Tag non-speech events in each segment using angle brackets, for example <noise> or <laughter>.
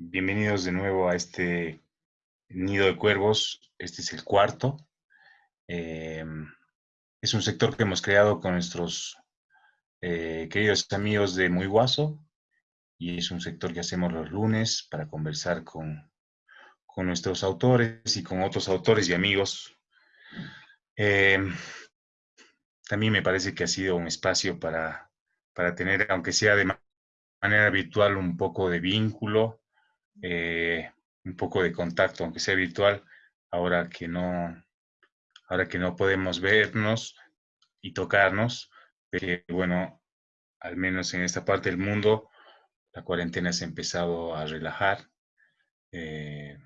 bienvenidos de nuevo a este nido de cuervos. Este es el cuarto. Em, es un sector que hemos creado con nuestros eh, queridos amigos de Muy Guaso y es un sector que hacemos los lunes para conversar con, con nuestros autores y con otros autores y amigos. Em, también me parece que ha sido un espacio para, para tener, aunque sea de manera virtual, un poco de vínculo eh, un poco de contacto, aunque sea virtual, ahora que no, ahora que no podemos vernos y tocarnos, pero bueno, al menos en esta parte del mundo, la cuarentena se ha empezado a relajar. Eh,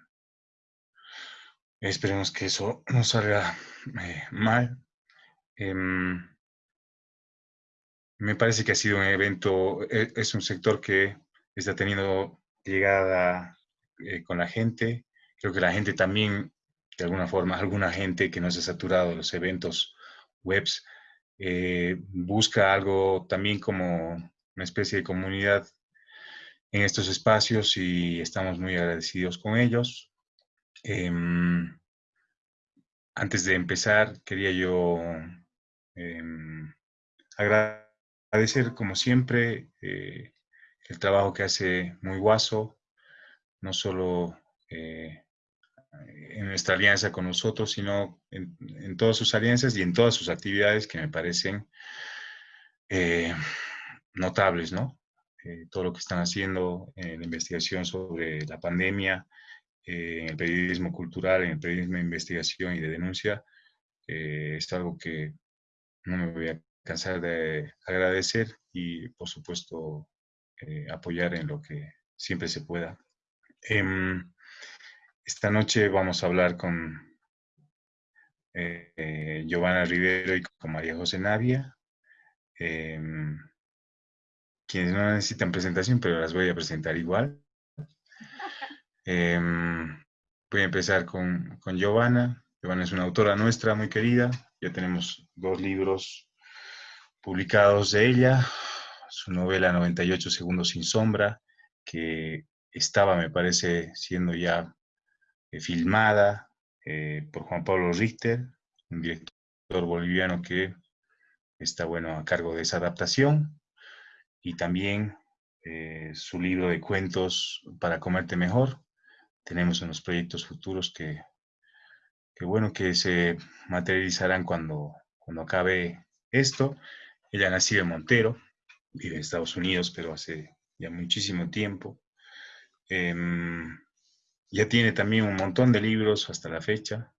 esperemos que eso no salga eh, mal. Em, me parece que ha sido un evento, es un sector que está teniendo llegada eh, con la gente. Creo que la gente también, de alguna forma, alguna gente que no se ha saturado de los eventos webs, eh, busca algo también como una especie de comunidad en estos espacios y estamos muy agradecidos con ellos. Em, antes de empezar, quería yo em, agradecer, como siempre, eh, el trabajo que hace Muy Guaso, no solo eh, en nuestra alianza con nosotros, sino en, todas sus alianzas y en todas sus actividades que me parecen eh, notables, ¿no? Eh, todo lo que están haciendo en la investigación sobre la pandemia, en el periodismo cultural, en el periodismo de investigación y de denuncia, es algo que no me voy a cansar de agradecer y, por supuesto, eh, apoyar en lo que siempre se pueda. Em, esta noche vamos a hablar con eh, eh, Giovanna Rivero y con María José Navia, em, quienes no necesitan presentación, pero las voy a presentar igual. Em, voy a empezar con, con Giovanna. Giovanna es una autora nuestra muy querida. Ya tenemos dos libros publicados de ella su novela 98 segundos sin sombra, que estaba, me parece, siendo ya eh, filmada eh, por Juan Pablo Richter, un director boliviano que está, bueno, a cargo de esa adaptación, y también eh, su libro de cuentos para comerte mejor. Tenemos unos proyectos futuros que, que bueno, que se materializarán cuando, cuando acabe esto. Ella nació en Montero, vive en Estados Unidos, pero hace ya muchísimo tiempo. Em, ya tiene también un montón de libros hasta la fecha.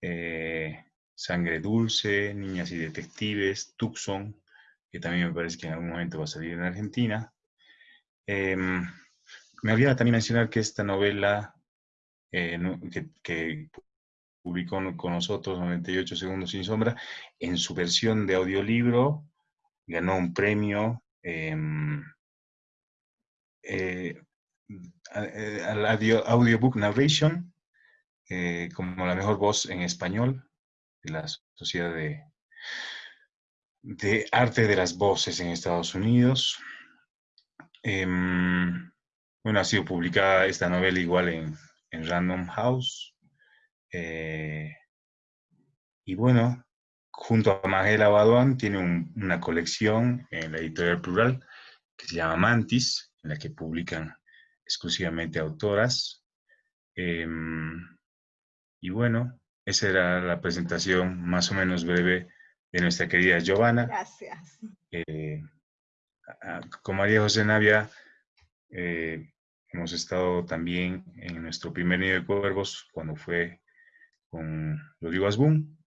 Eh, Sangre Dulce, Niñas y Detectives, Tucson, que también me parece que en algún momento va a salir en Argentina. Em, me olvidaba también mencionar que esta novela eh, que, que, publicó con nosotros, 98 segundos sin sombra, en su versión de audiolibro, ganó un premio em, eh, eh, al Audiobook Narration eh, como la mejor voz en español de la Sociedad de, de Arte de las Voces en Estados Unidos. Em, bueno, ha sido publicada esta novela igual en, en Random House. y bueno, junto a Magela Baduán, tiene una colección en la editorial plural que se llama Mantis, en la que publican exclusivamente autoras. Em, y bueno, esa era la presentación más o menos breve de nuestra querida Giovanna. Gracias. Eh, con María José Navia eh, hemos estado también en nuestro primer nido de cuervos cuando fue con Rodrigo Asbun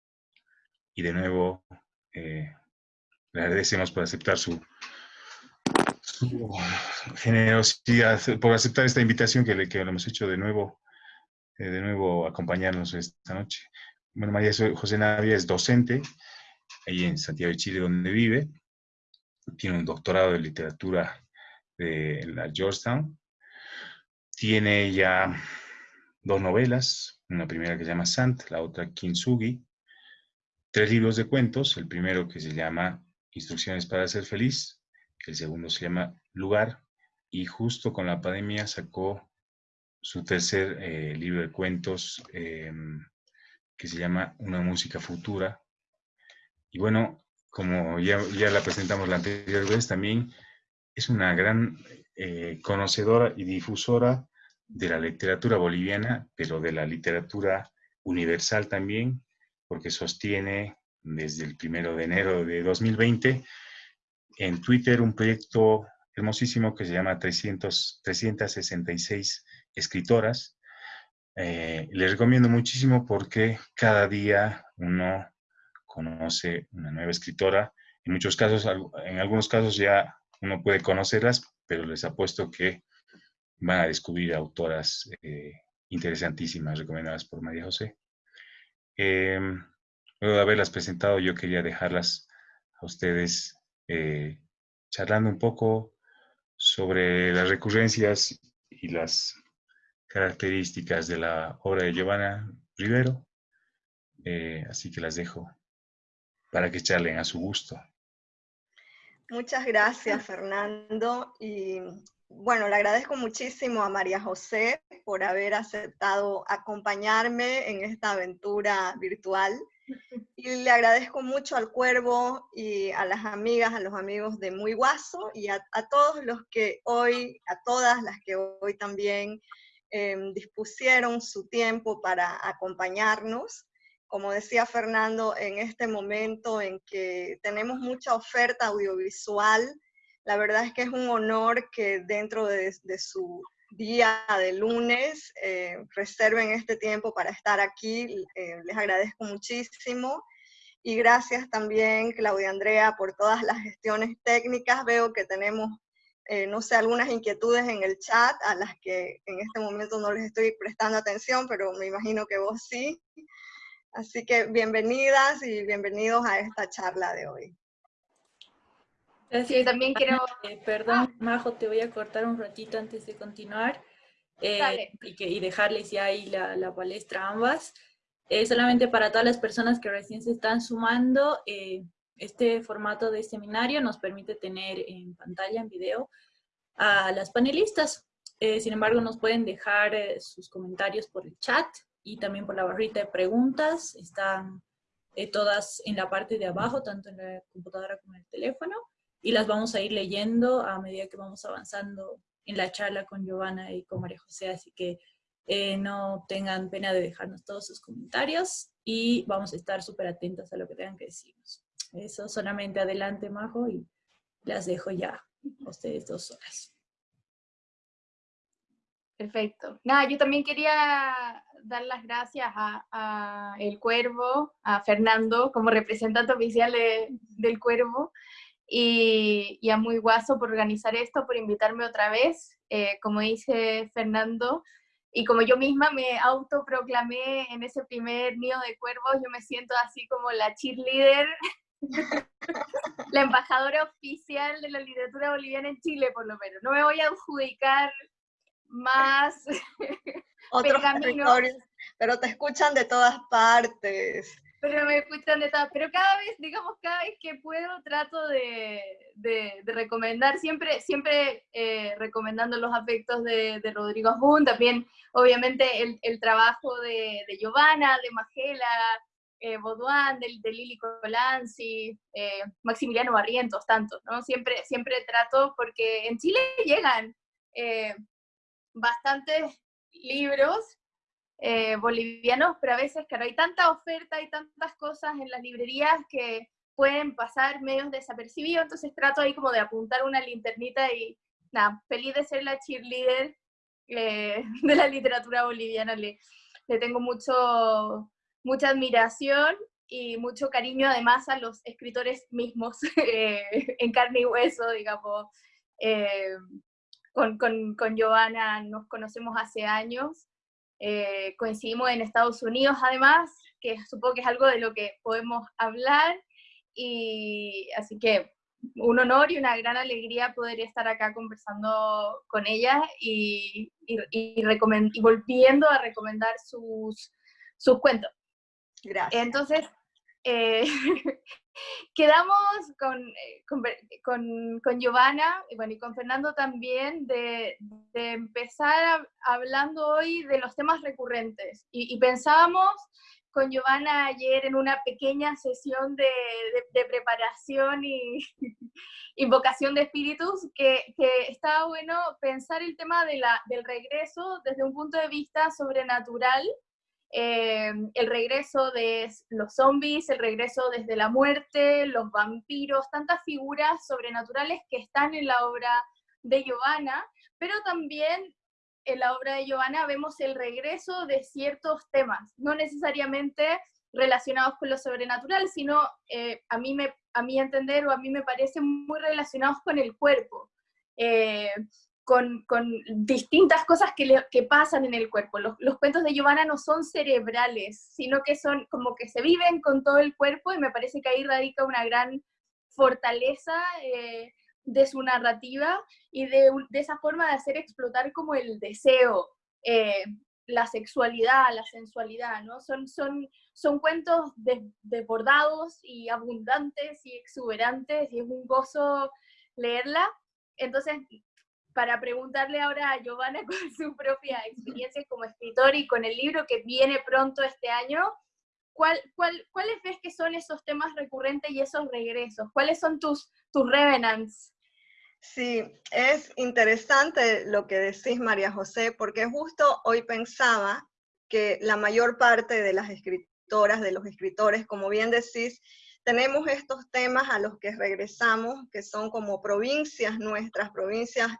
y de nuevo eh, le agradecemos por aceptar su, generosidad, por aceptar esta invitación que le, que hemos hecho de nuevo, eh, de nuevo acompañarnos esta noche. Bueno, María José Navia es docente ahí en Santiago de Chile, donde vive. Tiene un doctorado de literatura de la Georgetown. Tiene ya dos novelas, una primera que se llama Sant, la otra Kintsugi, tres libros de cuentos, el primero que se llama Instrucciones para ser feliz, el segundo se llama Lugar, y justo con la pandemia sacó su tercer eh, libro de cuentos em, que se llama Una música futura. Y bueno, como ya, ya la presentamos la anterior vez, también es una gran eh, conocedora y difusora de la literatura boliviana, pero de la literatura universal también, porque sostiene desde el primero de enero de 2020 en Twitter un proyecto hermosísimo que se llama 300, 366 escritoras. Eh, les recomiendo muchísimo porque cada día uno conoce una nueva escritora. En muchos casos, en algunos casos ya uno puede conocerlas, pero les apuesto que van a descubrir autoras eh, interesantísimas recomendadas por María José. Em, luego de haberlas presentado, yo quería dejarlas a ustedes eh, charlando un poco sobre las recurrencias y las características de la obra de Giovanna Rivero. Eh, así que las dejo para que charlen a su gusto. Muchas gracias, Fernando. Y bueno, le agradezco muchísimo a María José por haber aceptado acompañarme en esta aventura virtual. <laughs> Y le agradezco mucho al Cuervo y a las amigas, a los amigos de Muy Guaso y a, todos los que hoy, a todas las que hoy también em, dispusieron su tiempo para acompañarnos como decía Fernando, en este momento en que tenemos mucha oferta audiovisual, la verdad es que es un honor que dentro de, su día de lunes eh, reserven este tiempo para estar aquí. Eh, les agradezco muchísimo. Y gracias también, Claudia Andrea, por todas las gestiones técnicas. Veo que tenemos, eh, no sé, algunas inquietudes en el chat a las que en este momento no les estoy prestando atención, pero me imagino que vos sí. Así que bienvenidas y bienvenidos a esta charla de hoy. Gracias. también quiero... Eh, perdón, Majo, te voy a cortar un ratito antes de continuar eh, y, dejarles ya ahí la, palestra a ambas. Eh, solamente para todas las personas que recién se están sumando, este formato de seminario nos permite tener en pantalla, en video, a las panelistas. sin embargo, nos pueden dejar sus comentarios por el chat y también por la barrita de preguntas. Están eh, todas en la parte de abajo, tanto en la computadora como en el teléfono, y las vamos a ir leyendo a medida que vamos avanzando en la charla con Giovanna y con María José, así que eh, no tengan pena de dejarnos todos sus comentarios y vamos a estar súper atentos a lo que tengan que decirnos. Eso solamente adelante, Majo, y las dejo ya a ustedes dos horas. Perfecto. Nada, yo también quería dar las gracias a, El Cuervo, a Fernando como representante oficial del Cuervo, y, a Muy Guaso por organizar esto, por invitarme otra vez. Eh, como dice Fernando, y como yo misma me autoproclamé en ese primer nido de cuervos, yo me siento así como la cheerleader, <laughs> la embajadora oficial de la literatura boliviana en Chile, por lo menos. No me voy a adjudicar más <laughs> otros territorios, pero te escuchan de todas partes. Pero me escuchan de todas, pero cada vez, digamos, cada vez que puedo trato de, de, recomendar, siempre, siempre eh, recomendando los afectos de, de Rodrigo Jun, también obviamente el, el trabajo de, de Giovanna, de Magela, eh, Baudouin, de, de, Lili Colanzi, eh, Maximiliano Barrientos, tantos, ¿no? Siempre, siempre trato, porque en Chile llegan eh, bastantes libros eh, bolivianos, pero a veces, claro, hay tanta oferta, hay tantas cosas en las librerías que pueden pasar medios desapercibidos, entonces trato ahí como de apuntar una linternita y nada, feliz de ser la cheerleader eh, <laughs> de la literatura boliviana, le, le tengo mucho, mucha admiración y mucho cariño además a los escritores mismos <laughs> eh, en carne y hueso, digamos con, con, con Giovanna nos conocemos hace años, eh, coincidimos en Estados Unidos además, que supongo que es algo de lo que podemos hablar, y así que un honor y una gran alegría poder estar acá conversando con ella y, y, y, volviendo a recomendar sus, sus cuentos. Gracias. Entonces, eh, <laughs> quedamos con, eh, con, con, Giovanna y, bueno, y con Fernando también de, de empezar hablando hoy de los temas recurrentes. Y, y, pensábamos con Giovanna ayer en una pequeña sesión de, de, preparación y <laughs> invocación de espíritus que, que, estaba bueno pensar el tema de la, del regreso desde un punto de vista sobrenatural eh, el regreso de los zombies, el regreso desde la muerte, los vampiros, tantas figuras sobrenaturales que están en la obra de Giovanna, pero también en la obra de Giovanna vemos el regreso de ciertos temas, no necesariamente relacionados con lo sobrenatural, sino eh, a, mí me, a mi entender o a mí me parece muy relacionados con el cuerpo. Eh, con, distintas cosas que, pasan en el cuerpo. Los, cuentos de Giovanna no son cerebrales, sino que son como que se viven con todo el cuerpo y me parece que ahí radica una gran fortaleza eh, de su narrativa y de, esa forma de hacer explotar como el deseo, eh, la sexualidad, la sensualidad, ¿no? Son, son, son cuentos desbordados y abundantes y exuberantes y es un gozo leerla. Entonces, para preguntarle ahora a Giovanna <laughs> con su propia experiencia como escritor y con el libro que viene pronto este año, ¿cuál, cuál, ¿cuáles ves que son esos temas recurrentes y esos regresos? ¿Cuáles son tus, tus revenants? Sí, es interesante lo que decís, María José, porque justo hoy pensaba que la mayor parte de las escritoras, de los escritores, como bien decís, tenemos estos temas a los que regresamos, que son como provincias nuestras, provincias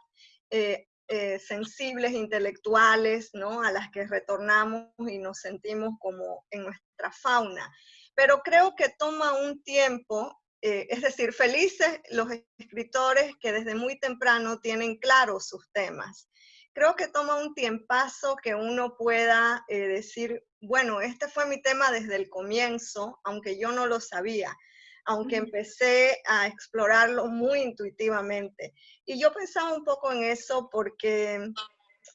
eh, eh, sensibles, intelectuales, ¿no? A las que retornamos y nos sentimos como en nuestra fauna. Pero creo que toma un tiempo, eh, es decir, felices los escritores que desde muy temprano tienen claros sus temas. Creo que toma un tiempazo que uno pueda decir, bueno, este fue mi tema desde el comienzo, aunque yo no lo sabía aunque empecé a explorarlo muy intuitivamente. Y yo pensaba un poco en eso porque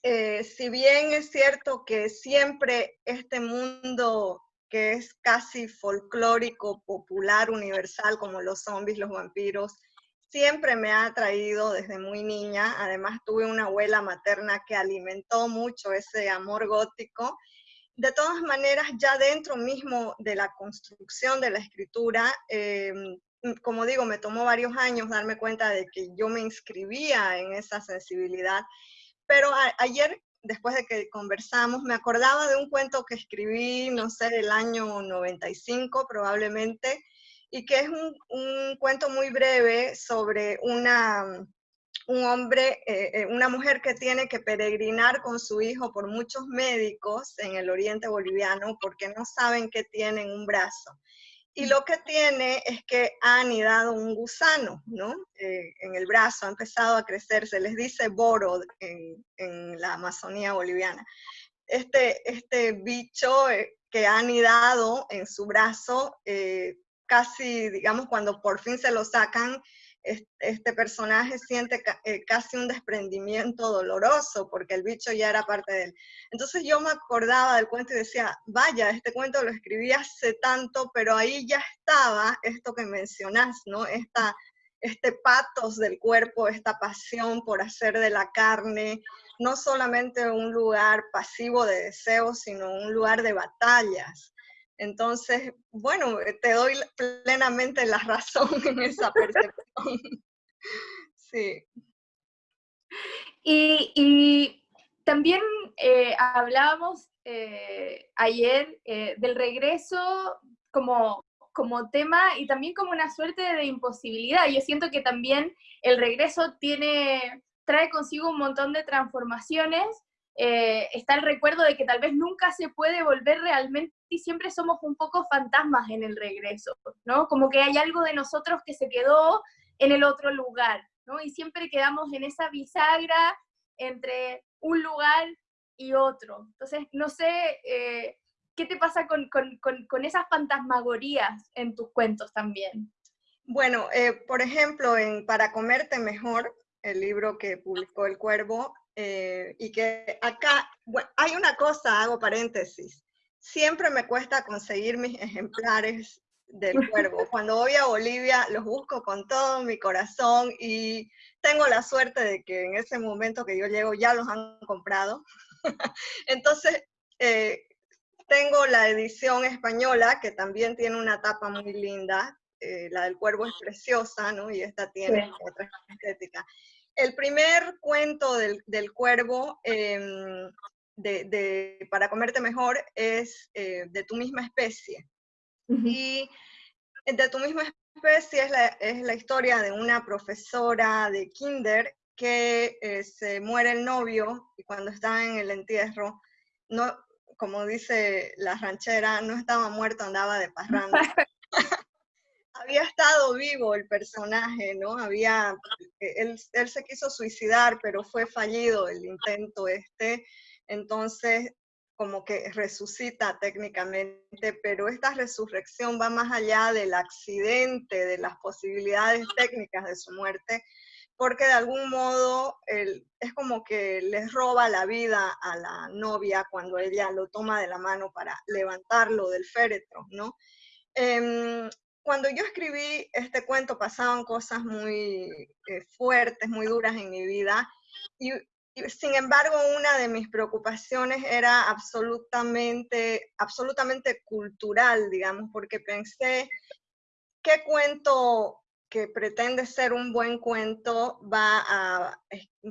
eh, si bien es cierto que siempre este mundo que es casi folclórico, popular, universal, como los zombies, los vampiros, siempre me ha atraído desde muy niña. Además, tuve una abuela materna que alimentó mucho ese amor gótico de todas maneras, ya dentro mismo de la construcción de la escritura, eh, como digo, me tomó varios años darme cuenta de que yo me inscribía en esa sensibilidad, pero ayer, después de que conversamos, me acordaba de un cuento que escribí, no sé, del año 95 probablemente, y que es un cuento muy breve sobre una un hombre, eh, eh, una mujer que tiene que peregrinar con su hijo por muchos médicos en el oriente boliviano porque no saben que tienen un brazo. Y lo que tiene es que ha anidado un gusano, ¿no? Eh, en el brazo, ha empezado a crecer, se les dice boro en, en la Amazonía boliviana. Este, este bicho que ha anidado en su brazo, casi, digamos, cuando por fin se lo sacan, este personaje siente eh, casi un desprendimiento doloroso porque el bicho ya era parte de él. Entonces yo me acordaba del cuento y decía, vaya, este cuento lo escribí hace tanto, pero ahí ya estaba esto que mencionás, ¿no? Esta, este patos del cuerpo, esta pasión por hacer de la carne, no solamente un lugar pasivo de deseos, sino un lugar de batallas. Entonces, bueno, eh, te doy plenamente la razón <laughs> en esa percepción. <laughs> sí. Y, también eh, hablábamos eh, ayer del regreso como, como tema y también como una suerte de imposibilidad. Yo siento que también el regreso tiene, trae consigo un montón de transformaciones eh, está el recuerdo de que tal vez nunca se puede volver realmente y siempre somos un poco fantasmas en el regreso, ¿no? Como que hay algo de nosotros que se quedó en el otro lugar, ¿no? Y siempre quedamos en esa bisagra entre un lugar y otro. Entonces, no sé, eh, ¿qué te pasa con, con, con, esas fantasmagorías en tus cuentos también? Bueno, eh, por ejemplo, en Para comerte mejor, el libro que publicó El Cuervo, eh, y que acá, hay una cosa, hago paréntesis, siempre me cuesta conseguir mis ejemplares del cuervo. <laughs> Cuando voy a Bolivia los busco con todo mi corazón y tengo la suerte de que en ese momento que yo llego ya los han comprado. <laughs> Entonces, eh, tengo la edición española que también tiene una tapa muy linda. Eh, la del cuervo es preciosa, ¿no? Y esta tiene otra estética. El primer cuento del, del cuervo em, de, Para comerte mejor es eh, de tu misma especie. Y de tu misma especie es la, es la, historia de una profesora de kinder que eh, se muere el novio y cuando está en el entierro, no, como dice la ranchera, no estaba muerto, andaba de <laughs> parranda. Había estado vivo el personaje, ¿no? Había, él, él, se quiso suicidar, pero fue fallido el intento este, entonces como que resucita técnicamente, pero esta resurrección va más allá del accidente, de las posibilidades técnicas de su muerte, porque de algún modo es como que les roba la vida a la novia cuando ella lo toma de la mano para levantarlo del féretro, ¿no? Em, cuando yo escribí este cuento pasaban cosas muy eh, fuertes, muy duras en mi vida, y sin embargo, una de mis preocupaciones era absolutamente, absolutamente cultural, digamos, porque pensé, ¿qué cuento que pretende ser un buen cuento va a,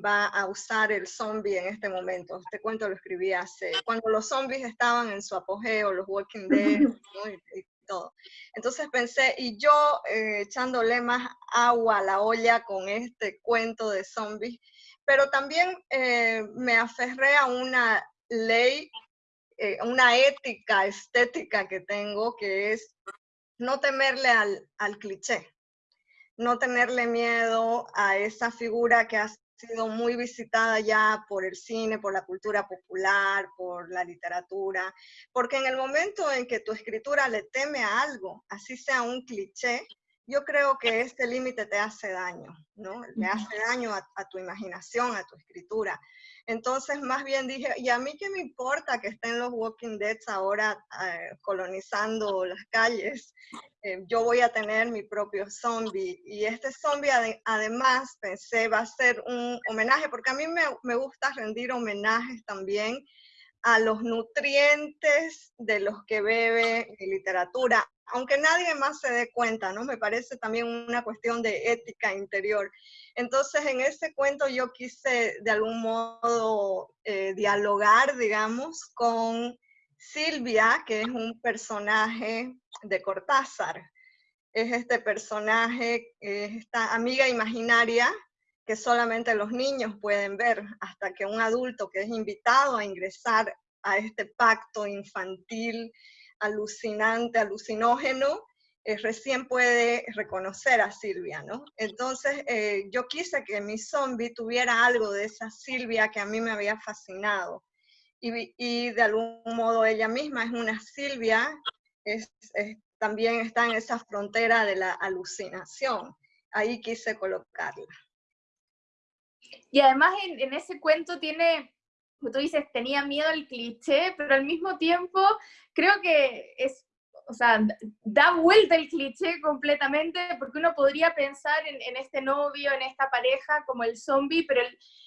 va a usar el zombie en este momento? Este cuento lo escribí hace, cuando los zombies estaban en su apogeo, los Walking Dead, <laughs> y, todo. Entonces pensé, y yo eh, echándole más agua a la olla con este cuento de zombies, pero también eh, me aferré a una ley, eh, una ética estética que tengo, que es no temerle al, al cliché, no tenerle miedo a esa figura que ha sido muy visitada ya por el cine, por la cultura popular, por la literatura, porque en el momento en que tu escritura le teme a algo, así sea un cliché, yo creo que este límite te hace daño, ¿no? Le hace daño a, tu imaginación, a tu escritura. Entonces, más bien dije, ¿y a mí qué me importa que estén los Walking Dead ahora eh, colonizando las calles? Eh, yo voy a tener mi propio zombie. Y este zombie, además, pensé, va a ser un homenaje, porque a mí me, me gusta rendir homenajes también a los nutrientes de los que bebe literatura, aunque nadie más se dé cuenta, ¿no? Me parece también una cuestión de ética interior. Entonces, en ese cuento yo quise de algún modo eh, dialogar, digamos, con Silvia, que es un personaje de Cortázar. Es este personaje, es esta amiga imaginaria que solamente los niños pueden ver hasta que un adulto que es invitado a ingresar a este pacto infantil, alucinante, alucinógeno, eh, recién puede reconocer a Silvia, ¿no? Entonces eh, yo quise que mi zombie tuviera algo de esa Silvia que a mí me había fascinado. Y, de algún modo ella misma es una Silvia, es, también está en esa frontera de la alucinación. Ahí quise colocarla. Y además en, ese cuento tiene, como tú dices, tenía miedo al cliché, pero al mismo tiempo creo que es, o sea, da vuelta el cliché completamente, porque uno podría pensar en, este novio, en esta pareja, como el zombie, pero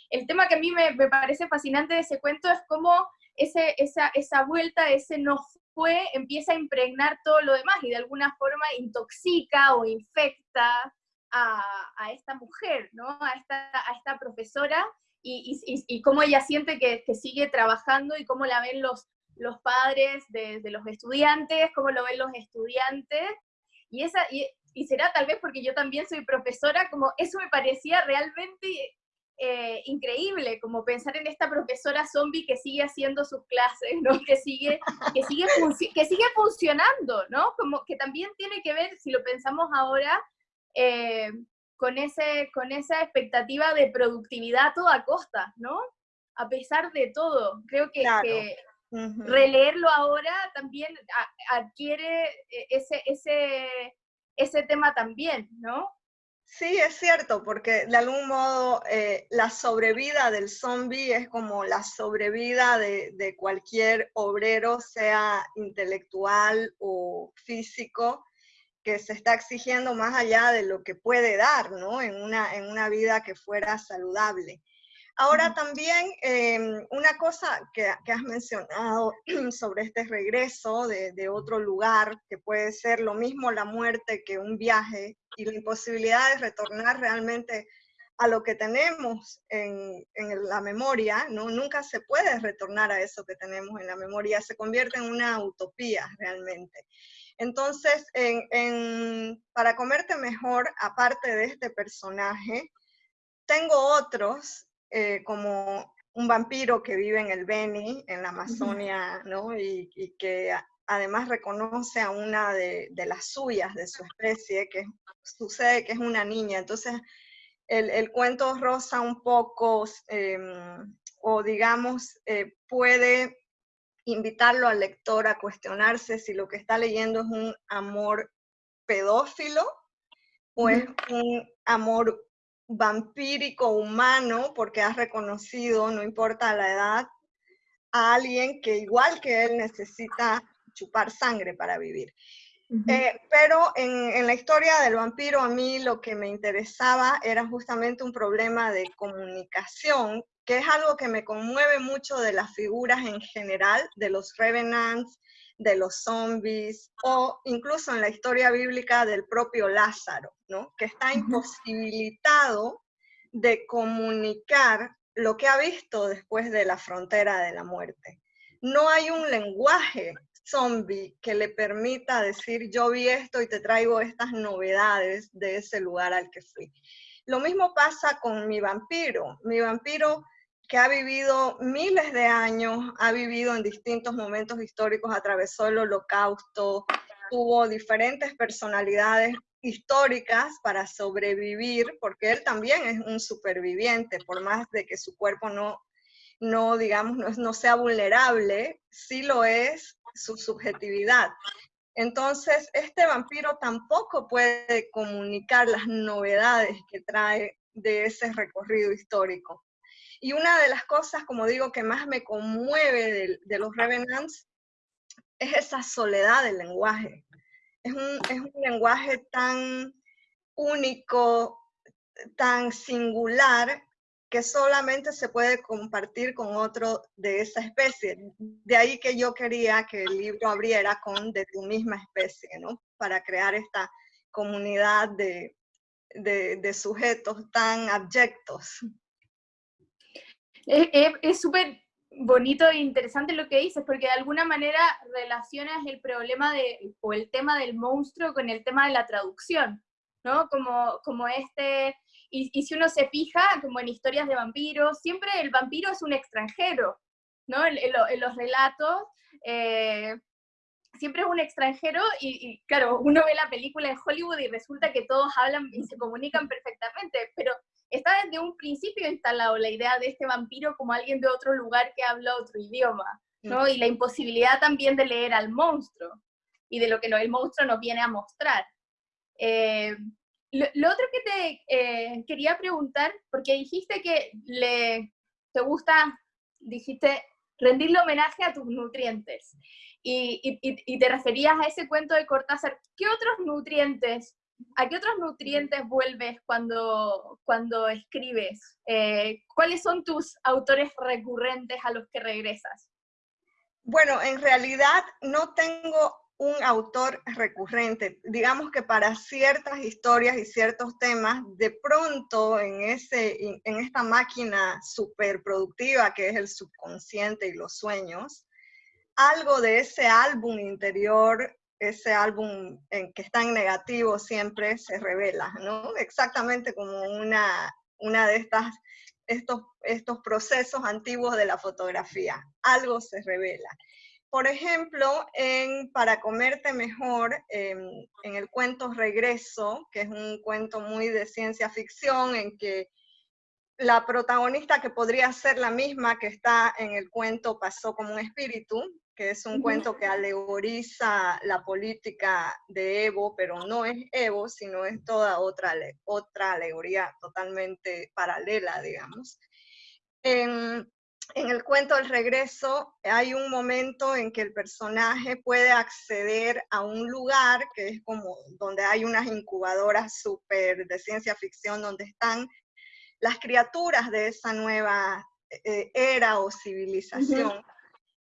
el, tema que a mí me, parece fascinante de ese cuento es cómo ese, esa, esa vuelta, ese no fue, empieza a impregnar todo lo demás y de alguna forma intoxica o infecta a, esta mujer, ¿no? a, esta, a esta profesora, y, cómo ella siente que, sigue trabajando y cómo la ven los, los padres de, los estudiantes, cómo lo ven los estudiantes. Y, esa, y, y, será tal vez porque yo también soy profesora, como eso me parecía realmente eh, increíble, como pensar en esta profesora zombie que sigue haciendo sus clases, ¿no? que, sigue, que, sigue que sigue funcionando, ¿no? Como que también tiene que ver, si lo pensamos ahora, eh, con, ese, con esa expectativa de productividad a toda costa, ¿no? A pesar de todo. Creo que, releerlo ahora también adquiere eh, ese, ese, ese tema también, ¿no? Sí, es cierto, porque de algún modo eh, la sobrevida del zombie es como la sobrevida de, de, cualquier obrero, sea intelectual o físico, que se está exigiendo más allá de lo que puede dar, ¿no? En una, en una vida que fuera saludable. Ahora también em, una cosa que, has mencionado <clears throat> sobre este regreso de, de, otro lugar, que puede ser lo mismo la muerte que un viaje y la imposibilidad de retornar realmente a lo que tenemos en, en, la memoria, ¿no? Nunca se puede retornar a eso que tenemos en la memoria, se convierte en una utopía realmente. Entonces, en, en, para comerte mejor, aparte de este personaje, tengo otros, eh, como un vampiro que vive en el Beni, en la Amazonia, ¿no? Y, y que además reconoce a una de, de, las suyas, de su especie, que sucede que es una niña. Entonces, el, cuento rosa un poco, em, o digamos, eh, puede invitarlo al lector a cuestionarse si lo que está leyendo es un amor pedófilo o es un amor vampírico humano porque has reconocido, no importa la edad, a alguien que igual que él necesita chupar sangre para vivir. Eh, pero en, la historia del vampiro a mí lo que me interesaba era justamente un problema de comunicación, que es algo que me conmueve mucho de las figuras en general, de los revenants, de los zombies, o incluso en la historia bíblica del propio Lázaro, ¿no? que está imposibilitado de comunicar lo que ha visto después de la frontera de la muerte. No hay un lenguaje zombie que le permita decir yo vi esto y te traigo estas novedades de ese lugar al que fui. Lo mismo pasa con mi vampiro. Mi vampiro que ha vivido miles de años, ha vivido en distintos momentos históricos, atravesó el holocausto, tuvo diferentes personalidades históricas para sobrevivir, porque él también es un superviviente, por más de que su cuerpo no, no digamos, no, no sea vulnerable, sí lo es su subjetividad. Entonces, este vampiro tampoco puede comunicar las novedades que trae de ese recorrido histórico. Y una de las cosas, como digo, que más me conmueve de, los Revenants es esa soledad del lenguaje. Es un, es un lenguaje tan único, tan singular, que solamente se puede compartir con otro de esa especie. De ahí que yo quería que el libro abriera con de tu misma especie, ¿no? Para crear esta comunidad de, de, sujetos tan abyectos. Es súper bonito e interesante lo que dices, porque de alguna manera relacionas el problema de, o el tema del monstruo con el tema de la traducción, ¿no? Como, como este y, si uno se fija, como en historias de vampiros, siempre el vampiro es un extranjero, ¿no? En, los relatos, eh, siempre es un extranjero y, claro, uno ve la película de Hollywood y resulta que todos hablan y se comunican perfectamente, pero está desde un principio instalado la idea de este vampiro como alguien de otro lugar que habla otro idioma, ¿no? Mm. Y la imposibilidad también de leer al monstruo y de lo que el monstruo nos viene a mostrar. Eh, lo, otro que te eh, quería preguntar, porque dijiste que le, te gusta, dijiste, rendirle homenaje a tus nutrientes. Y, te referías a ese cuento de Cortázar. ¿Qué otros nutrientes, a qué otros nutrientes vuelves cuando, cuando escribes? Eh, ¿Cuáles son tus autores recurrentes a los que regresas? Bueno, en realidad no tengo un autor recurrente. Digamos que para ciertas historias y ciertos temas, de pronto en, ese, en esta máquina superproductiva que es el subconsciente y los sueños, algo de ese álbum interior, ese álbum en que está en negativo siempre se revela, ¿no? Exactamente como una, una de estas, estos, estos procesos antiguos de la fotografía. Algo se revela. Por ejemplo, en Para comerte mejor, en el cuento Regreso, que es un cuento muy de ciencia ficción, en que la protagonista que podría ser la misma que está en el cuento Pasó como un espíritu, que es un cuento que alegoriza la política de Evo, pero no es Evo, sino es toda otra, otra alegoría totalmente paralela, digamos. en el cuento El regreso hay un momento en que el personaje puede acceder a un lugar que es como donde hay unas incubadoras súper de ciencia ficción donde están las criaturas de esa nueva eh, era o civilización.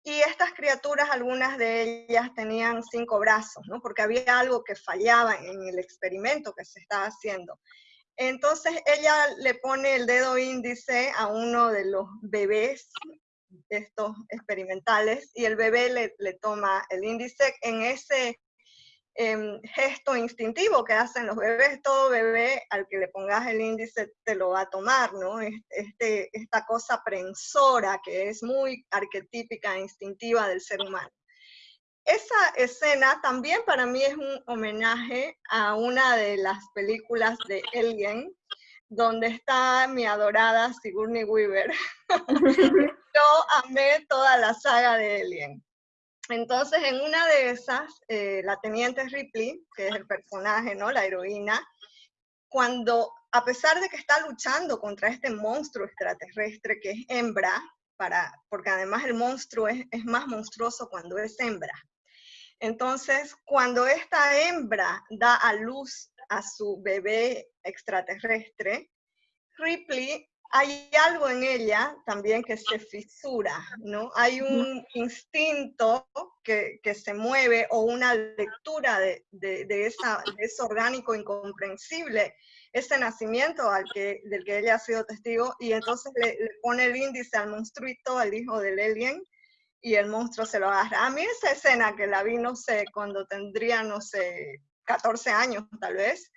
Y estas criaturas, algunas de ellas tenían cinco brazos, ¿no? Porque había algo que fallaba en el experimento que se estaba haciendo. Entonces ella le pone el dedo índice a uno de los bebés, estos experimentales, y el bebé le, le toma el índice en ese em, gesto instintivo que hacen los bebés. Todo bebé al que le pongas el índice te lo va a tomar, ¿no? Este, esta cosa prensora que es muy arquetípica e instintiva del ser humano. Esa escena también para mí es un homenaje a una de las películas de Alien, donde está mi adorada Sigourney Weaver. <laughs> Yo amé toda la saga de Alien. Entonces, en una de esas, eh, la teniente Ripley, que es el personaje, ¿no? La heroína, cuando, a pesar de que está luchando contra este monstruo extraterrestre que es hembra, para, porque además el monstruo es, es más monstruoso cuando es hembra, entonces, cuando esta hembra da a luz a su bebé extraterrestre, Ripley, hay algo en ella también que se fisura, ¿no? Hay un instinto que, se mueve o una lectura de, esa, ese orgánico incomprensible, ese nacimiento al que, del que ella ha sido testigo, y entonces le, le pone el índice al monstruito, al hijo del alien, y el monstruo se lo agarra. A mí esa escena que la vi, no sé, cuando tendría, no sé, 14 años tal vez,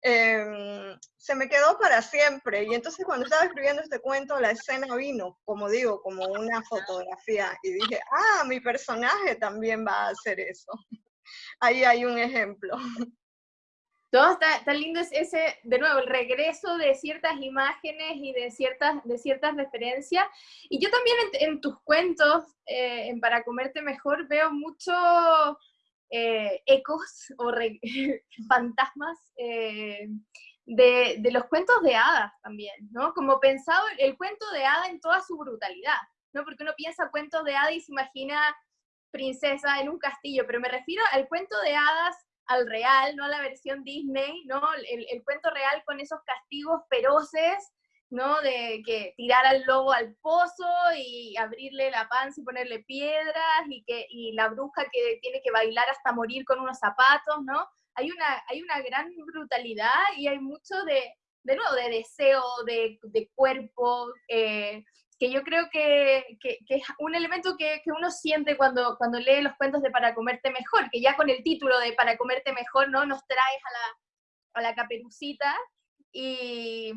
em, se me quedó para siempre. Y entonces cuando estaba escribiendo este cuento, la escena vino, como digo, como una fotografía. Y dije, ah, mi personaje también va a hacer eso. <laughs> Ahí hay un ejemplo. Todo está, lindo es ese, de nuevo, el regreso de ciertas imágenes y de ciertas, de ciertas referencias. Y yo también en, tus cuentos, eh, en Para Comerte Mejor, veo muchos eh, ecos o <laughs> fantasmas eh, de, de, los cuentos de hadas también, ¿no? Como pensado el cuento de hada en toda su brutalidad, ¿no? Porque uno piensa cuentos de hadas y se imagina princesa en un castillo, pero me refiero al cuento de hadas al real, no a la versión Disney, ¿no? El, cuento real con esos castigos feroces, ¿no? De que tirar al lobo al pozo y abrirle la panza y ponerle piedras y, que, y la bruja que tiene que bailar hasta morir con unos zapatos, ¿no? Hay una, hay una gran brutalidad y hay mucho de, de nuevo, de deseo, de, de cuerpo, eh, que yo creo que, es un elemento que, uno siente cuando, cuando lee los cuentos de Para comerte mejor, que ya con el título de Para comerte mejor, ¿no? Nos traes a la, a la caperucita y,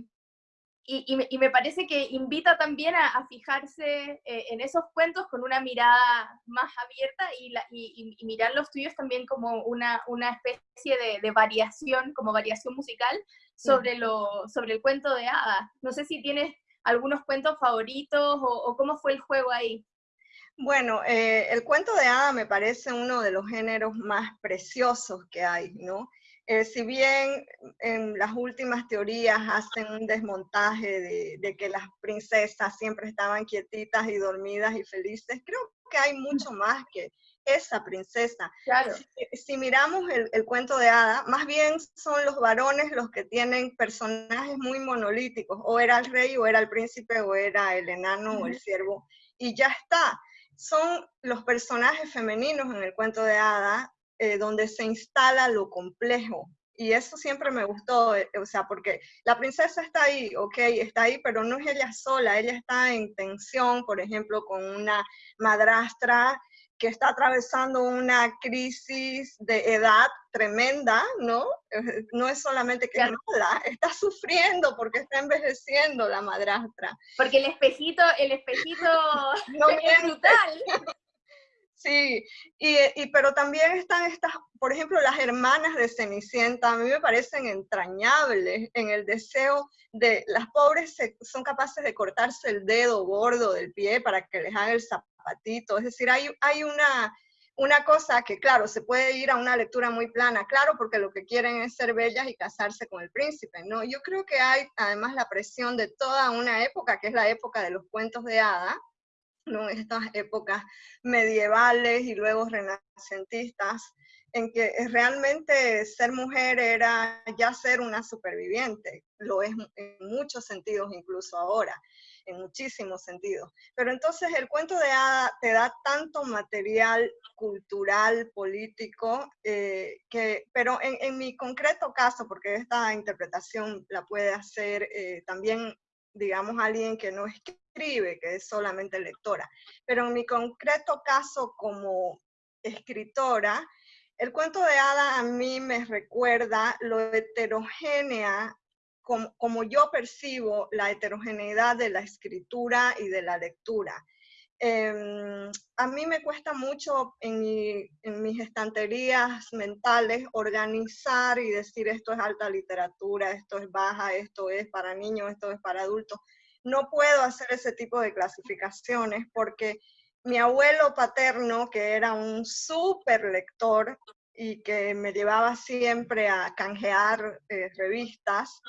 y, me parece que invita también a, fijarse eh, en esos cuentos con una mirada más abierta y, y, mirar los tuyos también como una, una especie de, de, variación, como variación musical sobre, lo, sobre el cuento de hadas. No sé si tienes algunos cuentos favoritos o, cómo fue el juego ahí? Bueno, eh, el cuento de hada me parece uno de los géneros más preciosos que hay, ¿no? Eh, si bien en las últimas teorías hacen un desmontaje de, de, que las princesas siempre estaban quietitas y dormidas y felices, creo que hay mucho más que, esa princesa. Claro. Si, miramos el, cuento de Hada, más bien son los varones los que tienen personajes muy monolíticos, o era el rey, o era el príncipe, o era el enano, o el siervo, y ya está. Son los personajes femeninos en el cuento de Hada eh, donde se instala lo complejo, y eso siempre me gustó, eh, o sea, porque la princesa está ahí, ok, está ahí, pero no es ella sola, ella está en tensión, por ejemplo, con una madrastra que está atravesando una crisis de edad tremenda, ¿no? <laughs> No es solamente que es mala, <laughs> está sufriendo porque está envejeciendo la madrastra. Porque el espejito, el espejito <laughs> no es brutal. Sí, y, y, pero también están estas, por ejemplo, las hermanas de Cenicienta, a mí me parecen entrañables en el deseo de, las pobres son capaces de cortarse el dedo gordo del pie para que les haga el es decir, hay, hay una, una cosa que, claro, se puede ir a una lectura muy plana, claro, porque lo que quieren es ser bellas y casarse con el príncipe, ¿no? Yo creo que hay además la presión de toda una época, que es la época de los cuentos de hada, ¿no? Estas épocas medievales y luego renacentistas, en que realmente ser mujer era ya ser una superviviente, lo es en muchos sentidos incluso ahora, en muchísimos sentidos. Pero entonces el cuento de hada te da tanto material cultural, político, eh, que, pero en, mi concreto caso, porque esta interpretación la puede hacer eh, también, digamos, alguien que no escribe, que es solamente lectora, pero en mi concreto caso como escritora, el cuento de hada a mí me recuerda lo heterogénea, como, yo percibo la heterogeneidad de la escritura y de la lectura. Em, a mí me cuesta mucho en, en, mis estanterías mentales organizar y decir esto es alta literatura, esto es baja, esto es para niños, esto es para adultos. No puedo hacer ese tipo de clasificaciones porque mi abuelo paterno, que era un súper lector y que me llevaba siempre a canjear eh, revistas,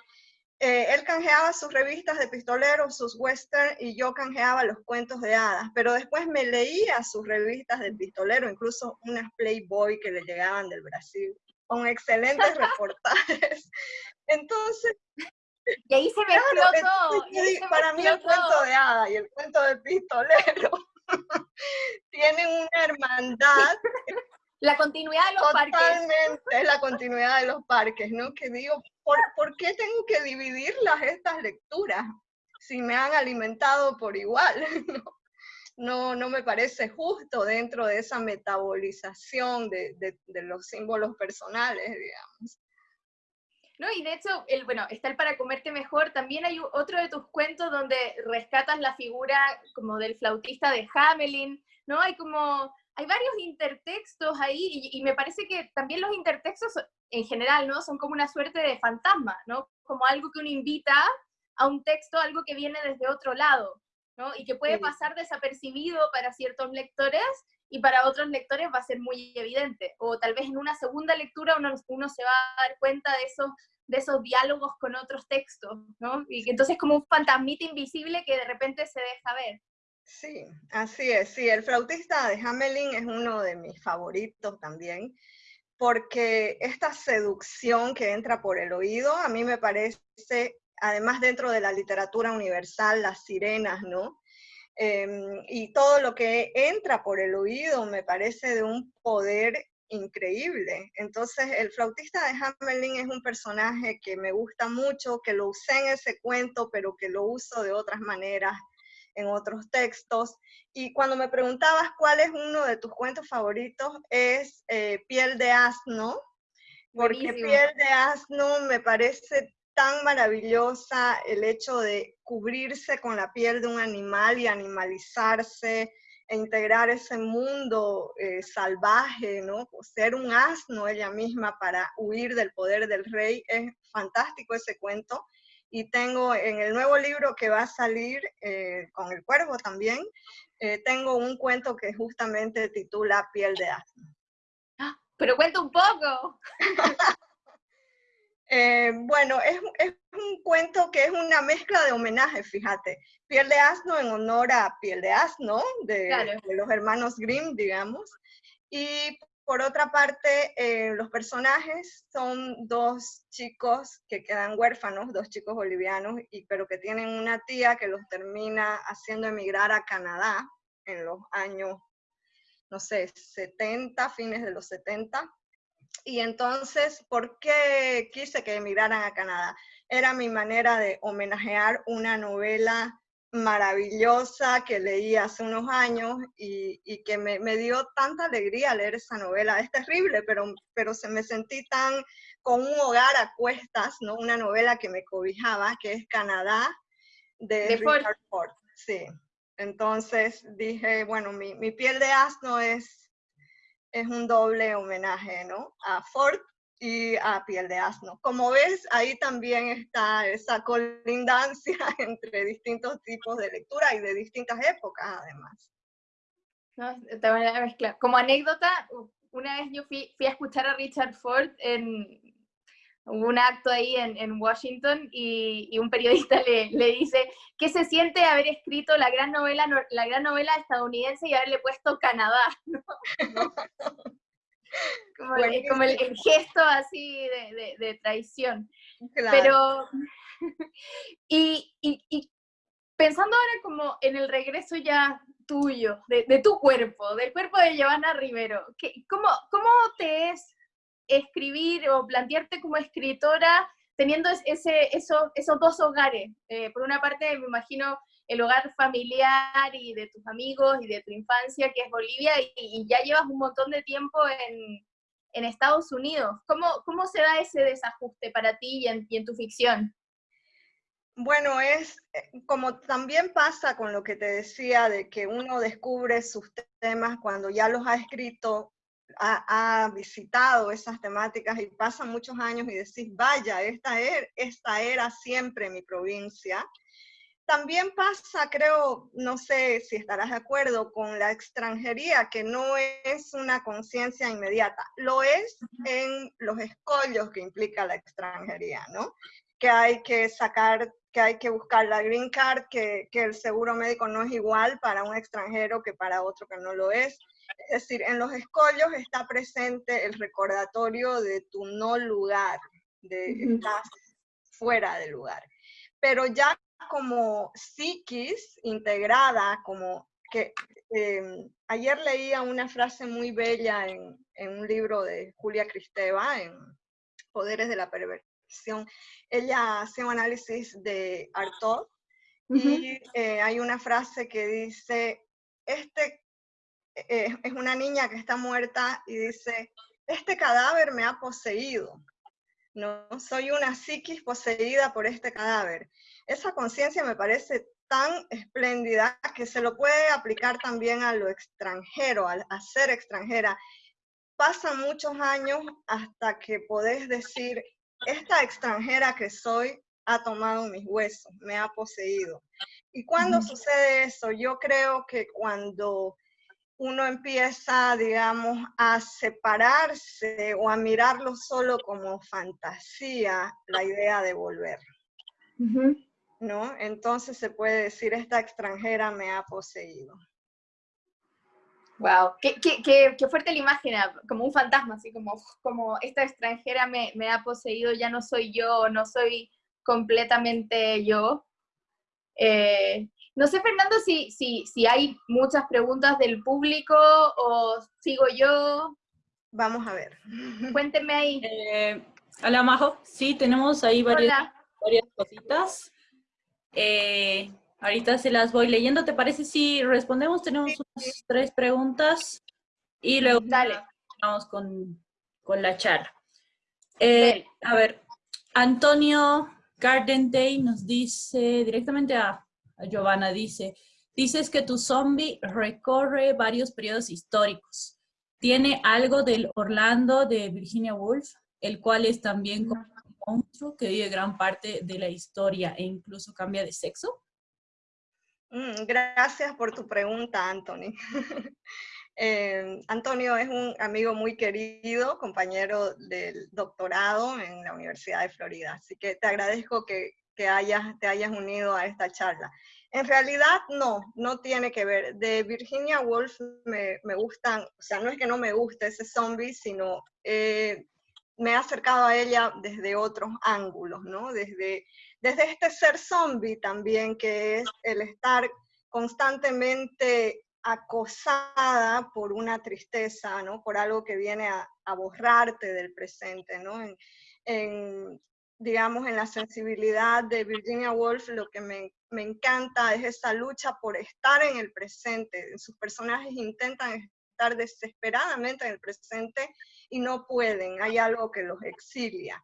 eh, él canjeaba sus revistas de pistoleros, sus western, y yo canjeaba los cuentos de hadas, pero después me leía sus revistas de pistolero, incluso unas Playboy que le llegaban del Brasil, con excelentes reportajes. <laughs> Entonces, y ahí se me todo. para mí el cuento de hadas y el cuento del pistolero tienen una hermandad. La continuidad de los parques. Totalmente, es la continuidad de los parques, ¿no? Que digo, ¿por, ¿por qué tengo que dividirlas estas lecturas si me han alimentado por igual? <laughs> ¿no? no, me parece justo dentro de esa metabolización de, de los símbolos personales, digamos. ¿No? Y de hecho, el, bueno, está el para comerte mejor, también hay otro de tus cuentos donde rescatas la figura como del flautista de Hamelin, ¿no? Hay como, hay varios intertextos ahí y, me parece que también los intertextos en general, ¿no? Son como una suerte de fantasma, ¿no? Como algo que uno invita a un texto, algo que viene desde otro lado, ¿no? Y que puede pasar desapercibido para ciertos lectores y para otros lectores va a ser muy evidente. O tal vez en una segunda lectura uno, uno se va a dar cuenta de esos, de esos diálogos con otros textos, ¿no? Y entonces como un fantasmita invisible que de repente se deja ver. Sí, así es. Sí, el flautista de Hamelin es uno de mis favoritos también, porque esta seducción que entra por el oído, a mí me parece, además dentro de la literatura universal, las sirenas, ¿no? Em, y todo lo que entra por el oído me parece de un poder increíble. Entonces, el flautista de Hamelin es un personaje que me gusta mucho, que lo usé en ese cuento, pero que lo uso de otras maneras en otros textos. Y cuando me preguntabas cuál es uno de tus cuentos favoritos, es eh, Piel de Asno, porque Piel de Asno me parece tan maravillosa el hecho de cubrirse con la piel de un animal y animalizarse e integrar ese mundo eh, salvaje, ¿no? Ser un asno ella misma para huir del poder del rey. Es fantástico ese cuento. Y tengo en el nuevo libro que va a salir eh, con el cuervo también, eh, tengo un cuento que justamente titula Piel de asno. ¡Ah! Pero cuenta un poco. <laughs> Eh, bueno, es, un cuento que es una mezcla de homenajes, fíjate. Piel de asno en honor a Piel de asno, de, los hermanos Grimm, digamos. Y por otra parte, eh, los personajes son dos chicos que quedan huérfanos, dos chicos bolivianos, y, pero que tienen una tía que los termina haciendo emigrar a Canadá en los años, no sé, 70, fines de los 70 y entonces, ¿por qué quise que emigraran a Canadá? Era mi manera de homenajear una novela maravillosa que leí hace unos años y, que me, dio tanta alegría leer esa novela. Es terrible, pero, pero se me sentí tan con un hogar a cuestas, ¿no? Una novela que me cobijaba, que es Canadá, de, Richard Ford. Sí. Entonces dije, bueno, mi, mi piel de asno es es un doble homenaje, ¿no? A Ford y a Piel de Asno. Como ves, ahí también está esa colindancia <laughs> entre distintos tipos de lectura y de distintas épocas, además. Como anécdota, una vez yo fui, a escuchar a Richard Ford en, un acto ahí en, Washington y, un periodista <laughs> le, le, dice ¿qué se siente haber escrito la gran novela, la gran novela estadounidense y haberle puesto Canadá? <laughs> <laughs> Como, el, gesto así de, traición. Pero, y, y, pensando ahora como en el regreso ya tuyo, de, tu cuerpo, del cuerpo de Giovanna Rivero, ¿cómo, ¿cómo te es escribir o plantearte como escritora teniendo ese, esos, esos dos hogares. Eh, por una parte, me imagino el hogar familiar y de tus amigos y de tu infancia, que es Bolivia, y, ya llevas un montón de tiempo en, en Estados Unidos. ¿Cómo, ¿Cómo, se da ese desajuste para ti y en, y en tu ficción? Bueno, es eh, como también pasa con lo que te decía de que uno descubre sus temas cuando ya los ha escrito ha, visitado esas temáticas y pasan muchos años y decís, vaya, esta, er, esta era siempre mi provincia. También pasa, creo, no sé si estarás de acuerdo, con la extranjería, que no es una conciencia inmediata, lo es en los escollos que implica la extranjería, ¿no? Que hay que sacar, que hay que buscar la green card, que, que el seguro médico no es igual para un extranjero que para otro que no lo es, es decir, en los escollos está presente el recordatorio de tu no lugar, de estar fuera de lugar. Pero ya como psiquis integrada, como que em, ayer leía una frase muy bella en, un libro de Julia Cristeva, en Poderes de la Perversión. Ella hace un análisis de Artaud y eh, hay una frase que dice, este eh, es una niña que está muerta y dice, este cadáver me ha poseído, ¿no? Soy una psiquis poseída por este cadáver. Esa conciencia me parece tan espléndida que se lo puede aplicar también a lo extranjero, a, a ser extranjera. Pasan muchos años hasta que podés decir, esta extranjera que soy ha tomado mis huesos, me ha poseído. ¿Y cuando sucede eso? Yo creo que cuando uno empieza, digamos, a separarse o a mirarlo solo como fantasía, la idea de volver. ¿No? Entonces se puede decir, esta extranjera me ha poseído. Wow, qué, qué, qué, fuerte la imagen, como un fantasma, así como, como esta extranjera me, me, ha poseído, ya no soy yo, no soy completamente yo. Eh, no sé, Fernando, si, si, si hay muchas preguntas del público o sigo yo. Vamos a ver. <laughs> Cuénteme ahí. Eh, hola, Majo. Sí, tenemos ahí varias, varias cositas. Eh, ahorita se las voy leyendo. ¿Te parece si respondemos? Tenemos unas tres preguntas y luego vamos con, la charla. Eh, a ver, Antonio Garden Day nos dice directamente a Giovanna dice, dices que tu zombie recorre varios periodos históricos. Tiene algo del Orlando de Virginia Woolf, el cual es también como un monstruo que vive gran parte de la historia e incluso cambia de sexo. Mm, gracias por tu pregunta, Anthony. <laughs> Eh, Antonio es un amigo muy querido, compañero del doctorado en la Universidad de Florida, así que te agradezco que que hayas, te hayas unido a esta charla. En realidad, no, no tiene que ver. De Virginia Woolf me, me gustan, o sea, no es que no me guste ese zombie, sino eh, me he acercado a ella desde otros ángulos, ¿no? Desde, desde este ser zombie también, que es el estar constantemente acosada por una tristeza, ¿no? Por algo que viene a, a borrarte del presente, ¿no? En, en, digamos, en la sensibilidad de Virginia Woolf, lo que me, me, encanta es esa lucha por estar en el presente. Sus personajes intentan estar desesperadamente en el presente y no pueden, hay algo que los exilia.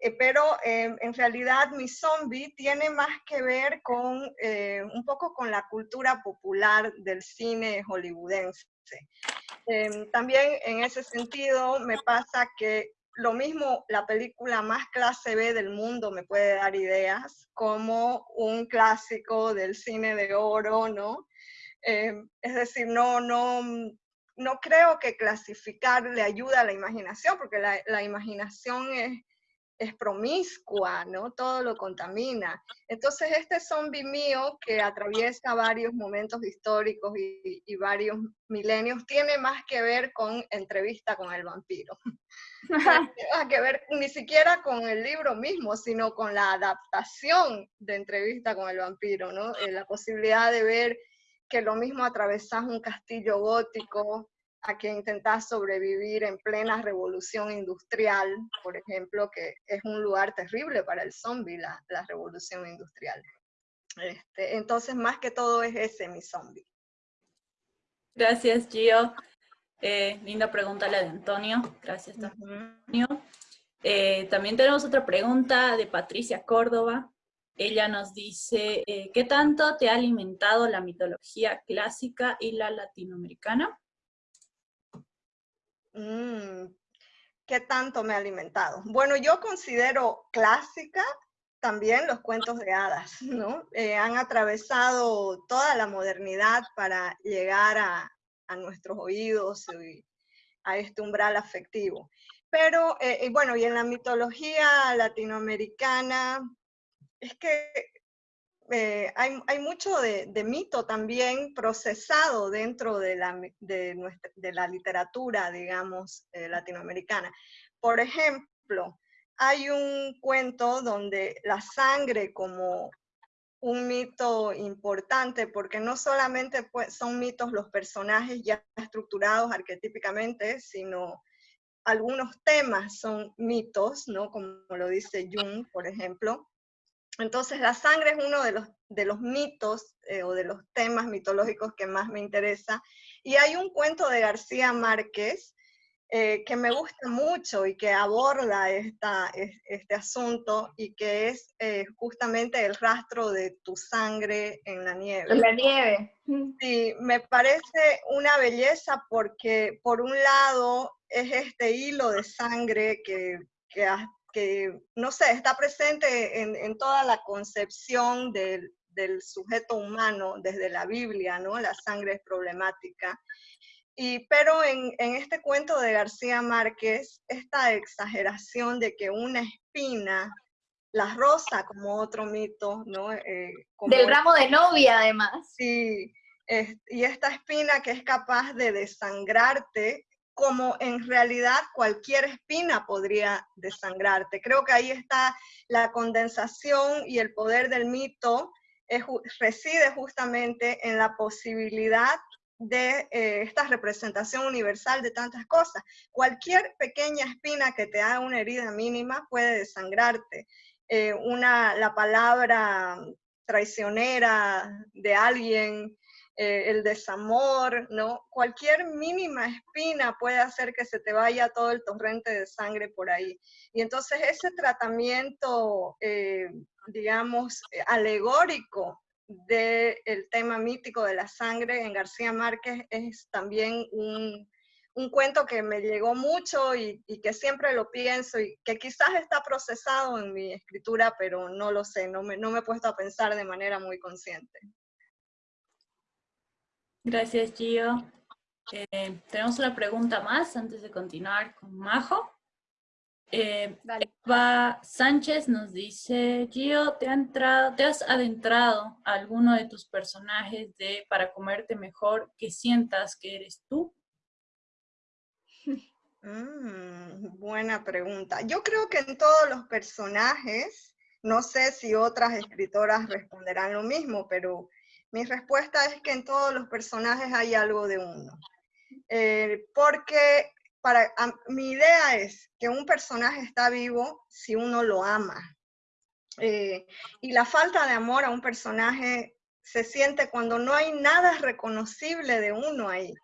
Eh, pero eh, en realidad mi zombie tiene más que ver con eh, un poco con la cultura popular del cine hollywoodense. también en ese sentido me pasa que lo mismo, la película más clase B del mundo me puede dar ideas, como un clásico del cine de oro, ¿no? Eh, es decir, no, no, no creo que clasificar le ayuda a la imaginación, porque la, imaginación es, es promiscua, ¿no? Todo lo contamina. Entonces este zombie mío que atraviesa varios momentos históricos y, varios milenios tiene más que ver con entrevista con el vampiro. <laughs> no que ver ni siquiera con el libro mismo, sino con la adaptación de entrevista con el vampiro, ¿no? Eh, la posibilidad de ver que lo mismo atravesás un castillo gótico, a que intentas sobrevivir en plena revolución industrial, por ejemplo, que es un lugar terrible para el zombie, la, revolución industrial. Este, entonces, más que todo es ese mi zombie. Gracias, Gio. Eh, linda pregunta la de Antonio. Gracias, Antonio. Eh, también tenemos otra pregunta de Patricia Córdoba. Ella nos dice, eh, ¿qué tanto te ha alimentado la mitología clásica y la latinoamericana? Mm, ¿Qué tanto me ha alimentado? Bueno, yo considero clásica también los cuentos de hadas, <laughs> ¿no? Eh, han atravesado toda la modernidad para llegar a, nuestros oídos y a este umbral afectivo. Pero, eh, bueno, y en la mitología latinoamericana, es que eh, hay, mucho de, mito también procesado dentro de la, literatura, digamos, eh, latinoamericana. Por ejemplo, hay un cuento donde la sangre como un mito importante, porque no solamente pues, son mitos los personajes ya estructurados arquetípicamente, sino algunos temas son mitos, ¿no? Como lo dice Jung, por ejemplo. Entonces la sangre es uno de los, de los mitos eh, o de los temas mitológicos que más me interesa. Y hay un cuento de García Márquez eh, que me gusta mucho y que aborda esta, este asunto y que es eh, justamente el rastro de tu sangre en la nieve. En la nieve. Sí, me parece una belleza porque por un lado es este hilo de sangre que, que, que, no sé, está presente en, toda la concepción del, sujeto humano desde la Biblia, ¿no? La sangre es problemática. Y, pero en, este cuento de García Márquez, esta exageración de que una espina, la rosa como otro mito, ¿no? Eh, Del ramo de novia, además. Sí, y esta espina que es capaz de desangrarte como en realidad cualquier espina podría desangrarte. Creo que ahí está la condensación y el poder del mito reside justamente en la posibilidad de eh, esta representación universal de tantas cosas. Cualquier pequeña espina que te haga una herida mínima puede desangrarte. Eh, una, la palabra traicionera de alguien, eh, el desamor, ¿no? Cualquier mínima espina puede hacer que se te vaya todo el torrente de sangre por ahí. Y entonces ese tratamiento, eh, digamos, eh, alegórico del tema mítico de la sangre en García Márquez es también un, cuento que me llegó mucho y, que siempre lo pienso y que quizás está procesado en mi escritura, pero no lo sé, no me, no me he puesto a pensar de manera muy consciente. Gracias, Gio. Eh, tenemos una pregunta más antes de continuar con Majo. Eh, Eva Sánchez nos dice, Gio, ¿te, ¿te has adentrado a alguno de tus personajes de Para comerte mejor que sientas que eres tú? <laughs> Mm, buena pregunta. Yo creo que en todos los personajes, no sé si otras escritoras responderán lo mismo, pero mi respuesta es que en todos los personajes hay algo de uno. Eh, porque para, mi idea es que un personaje está vivo si uno lo ama. Eh, y la falta de amor a un personaje se siente cuando no hay nada reconocible de uno ahí.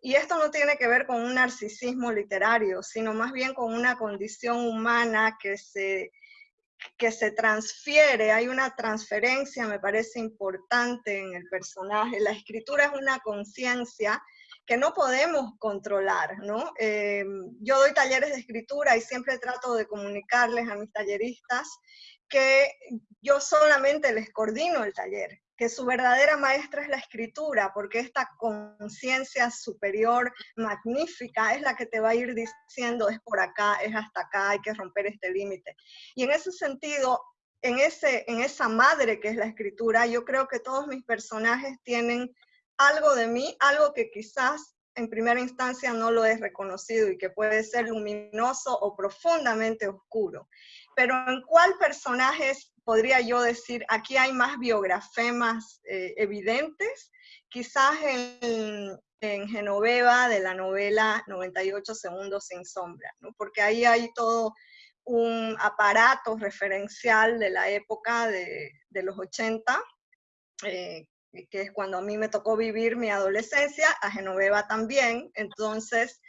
Y esto no tiene que ver con un narcisismo literario, sino más bien con una condición humana que se que se transfiere, hay una transferencia, me parece importante en el personaje. La escritura es una conciencia que no podemos controlar, ¿no? Eh, yo doy talleres de escritura y siempre trato de comunicarles a mis talleristas que yo solamente les coordino el taller, que su verdadera maestra es la escritura, porque esta conciencia superior, magnífica, es la que te va a ir diciendo, es por acá, es hasta acá, hay que romper este límite. Y en ese sentido, en, ese, en esa madre que es la escritura, yo creo que todos mis personajes tienen algo de mí, algo que quizás en primera instancia no lo he reconocido y que puede ser luminoso o profundamente oscuro. Pero ¿en cuál personajes podría yo decir, aquí hay más biografemas eh, evidentes? Quizás en, en, Genoveva de la novela 98 segundos sin sombra, ¿no? porque ahí hay todo un aparato referencial de la época de, de los 80, eh, que es cuando a mí me tocó vivir mi adolescencia, a Genoveva también, entonces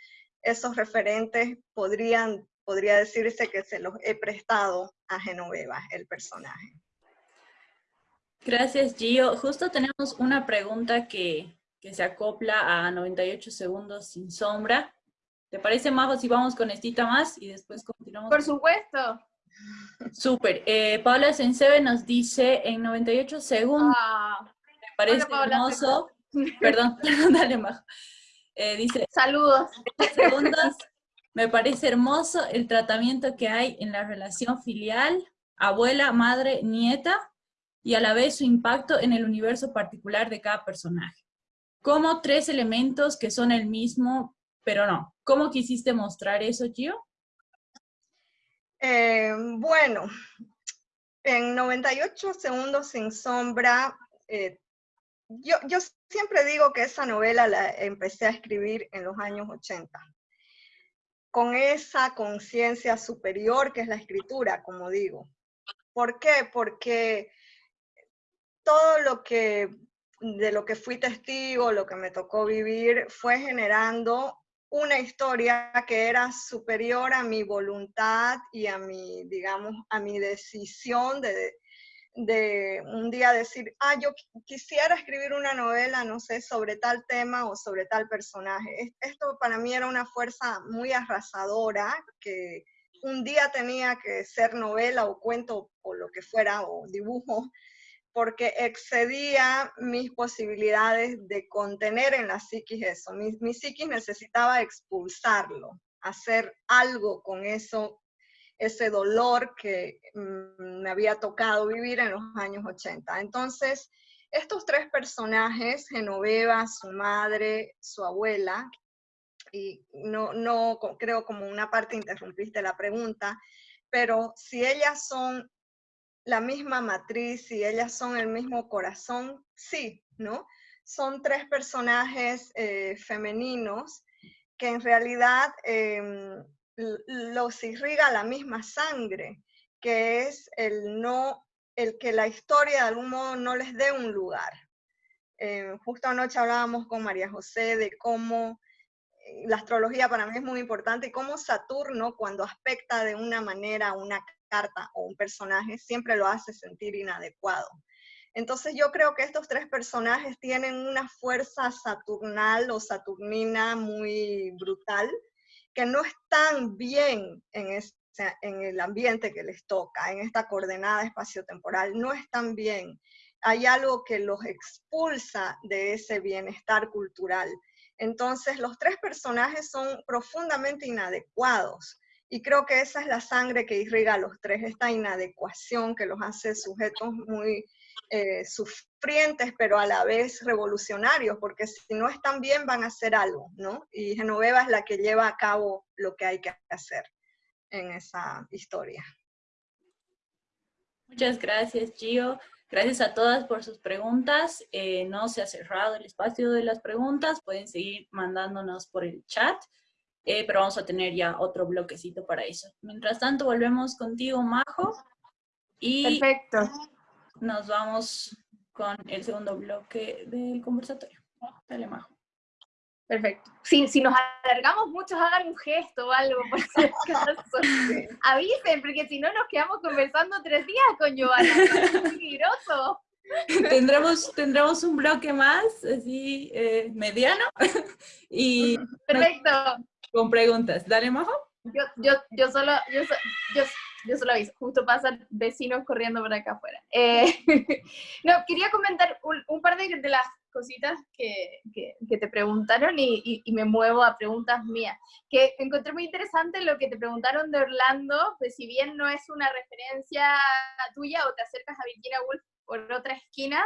esos referentes podrían, podría decirse que se los he prestado a Genoveva, el personaje. Gracias, Gio. Justo tenemos una pregunta que, que se acopla a 98 segundos sin sombra. ¿Te parece, Majo, si vamos con estita más y después continuamos? Por supuesto. Súper. Eh, Paula Sensebe nos dice en 98 segundos. Ah parece hermoso. Perdón, <laughs> perdón, dale, Majo. Eh, dice, saludos. Segundos, me parece hermoso el tratamiento que hay en la relación filial, abuela, madre, nieta, y a la vez su impacto en el universo particular de cada personaje. Como tres elementos que son el mismo, pero no. ¿Cómo quisiste mostrar eso, Gio? Eh, bueno, en 98 segundos sin sombra eh, yo, yo siempre digo que esa novela la empecé a escribir en los años 80, con esa conciencia superior que es la escritura, como digo. ¿Por qué? Porque todo lo que, de lo que fui testigo, lo que me tocó vivir, fue generando una historia que era superior a mi voluntad y a mi, digamos, a mi decisión de, de un día decir, ah, yo quisiera escribir una novela, no sé, sobre tal tema o sobre tal personaje. Esto para mí era una fuerza muy arrasadora, que un día tenía que ser novela o cuento o lo que fuera, o dibujo, porque excedía mis posibilidades de contener en la psiquis eso. Mi, mi psiquis necesitaba expulsarlo, hacer algo con eso ese dolor que mm, me había tocado vivir en los años 80. Entonces, estos tres personajes, Genoveva, su madre, su abuela, y no, no creo como una parte interrumpiste la pregunta, pero si ellas son la misma matriz, si ellas son el mismo corazón, sí, ¿no? Son tres personajes eh, femeninos que en realidad em, los irriga la misma sangre, que es el no, el que la historia de algún modo no les dé un lugar. Eh, justo anoche hablábamos con María José de cómo eh, la astrología para mí es muy importante y cómo Saturno cuando aspecta de una manera una carta o un personaje siempre lo hace sentir inadecuado. Entonces yo creo que estos tres personajes tienen una fuerza saturnal o saturnina muy brutal, que no están bien en, el ambiente que les toca, en esta coordenada espaciotemporal, no están bien. Hay algo que los expulsa de ese bienestar cultural. Entonces, los tres personajes son profundamente inadecuados. Y creo que esa es la sangre que irriga a los tres, esta inadecuación que los hace sujetos muy eh, sufrientes, pero a la vez revolucionarios, porque si no están bien van a hacer algo, ¿no? Y Genoveva es la que lleva a cabo lo que hay que hacer en esa historia. Muchas gracias, Gio. Gracias a todas por sus preguntas. Eh, no se ha cerrado el espacio de las preguntas, pueden seguir mandándonos por el chat, eh, pero vamos a tener ya otro bloquecito para eso. Mientras tanto, volvemos contigo, Majo. Y Perfecto nos vamos con el segundo bloque del conversatorio. Dale, Majo. Perfecto. Si, si nos alargamos mucho, hagan un gesto o algo, por si acaso. <laughs> Avisen, porque si no nos quedamos conversando tres días con Giovanna. Es peligroso. <laughs> Tendremos, tendremos un bloque más, así, eh, mediano. <laughs> y Perfecto. Con preguntas. Dale, Majo. Yo, yo, yo solo, yo, yo <laughs> yo solo aviso, justo pasan vecinos corriendo por acá afuera. Eh, <laughs> no, quería comentar un, par de, de, las cositas que, que, te preguntaron y, y, me muevo a preguntas mías. Que encontré muy interesante lo que te preguntaron de Orlando, pues si bien no es una referencia tuya o te acercas a Virginia Woolf por otra esquina,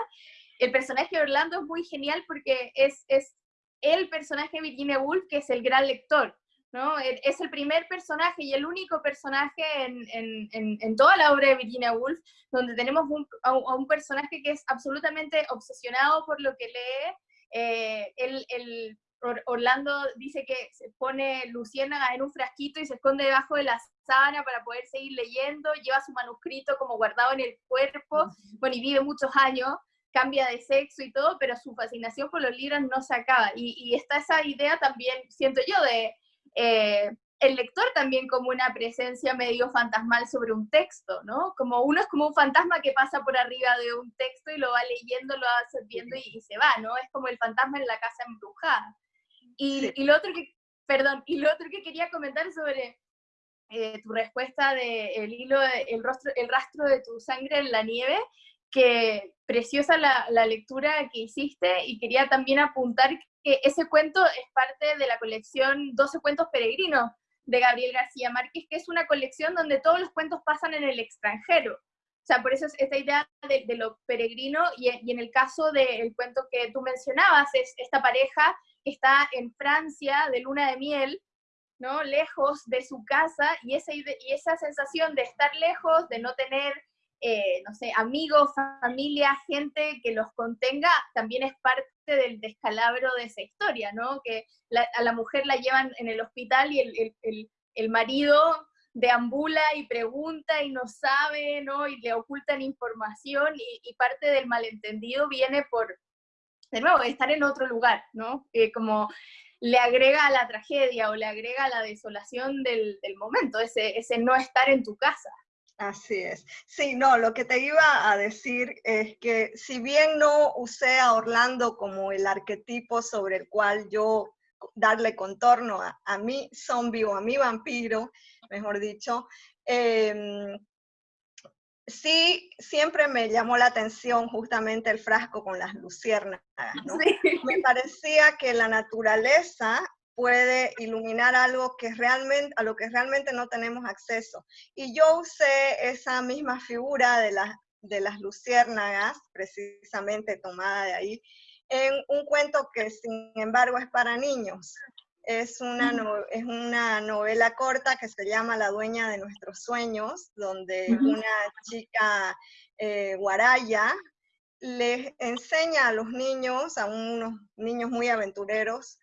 el personaje de Orlando es muy genial porque es, es el personaje de Virginia Woolf que es el gran lector. ¿No? E, es el primer personaje y el único personaje en, en, en, toda la obra de Virginia Woolf donde tenemos un, a, un, personaje que es absolutamente obsesionado por lo que lee. Eh, el, Orlando dice que se pone Luciana en un frasquito y se esconde debajo de la sábana para poder seguir leyendo, lleva su manuscrito como guardado en el cuerpo, bueno, y vive muchos años cambia de sexo y todo, pero su fascinación por los libros no se acaba. Y, y está esa idea también, siento yo, de eh, el lector también como una presencia medio fantasmal sobre un texto, ¿no? Como uno es como un fantasma que pasa por arriba de un texto y lo va leyendo, lo va absorbiendo y, se va, ¿no? Es como el fantasma en la casa embrujada. Y, y lo otro que, perdón, y lo otro que quería comentar sobre eh, tu respuesta de el hilo, el, rostro, el rastro de tu sangre en la nieve, que preciosa la, la, lectura que hiciste y quería también apuntar que ese cuento es parte de la colección 12 cuentos peregrinos de Gabriel García Márquez, que es una colección donde todos los cuentos pasan en el extranjero. O sea, por eso es esta idea de, lo peregrino y, en el caso del cuento que tú mencionabas, es esta pareja está en Francia de luna de miel, ¿no? Lejos de su casa y esa, y esa sensación de estar lejos, de no tener eh, no sé, amigos, familia, gente que los contenga, también es parte del descalabro de esa historia, ¿no? Que a la mujer la llevan en el hospital y el, el, el, marido deambula y pregunta y no sabe, ¿no? Y le ocultan información y, parte del malentendido viene por, de nuevo, estar en otro lugar, ¿no? Eh, como le agrega a la tragedia o le agrega a la desolación del, del momento, ese, ese no estar en tu casa, Así es. Sí, no, lo que te iba a decir es que si bien no usé a Orlando como el arquetipo sobre el cual yo darle contorno a, a mi zombie o a mi vampiro, mejor dicho, em, sí, siempre me llamó la atención justamente el frasco con las luciérnagas, ¿no? Me parecía que la naturaleza puede iluminar algo que realmente, a lo que realmente no tenemos acceso. Y yo usé esa misma figura de, las de las luciérnagas, precisamente tomada de ahí, en un cuento que sin embargo es para niños. Es una, es una novela corta que se llama La dueña de nuestros sueños, donde una chica eh, guaraya les enseña a los niños, a unos niños muy aventureros,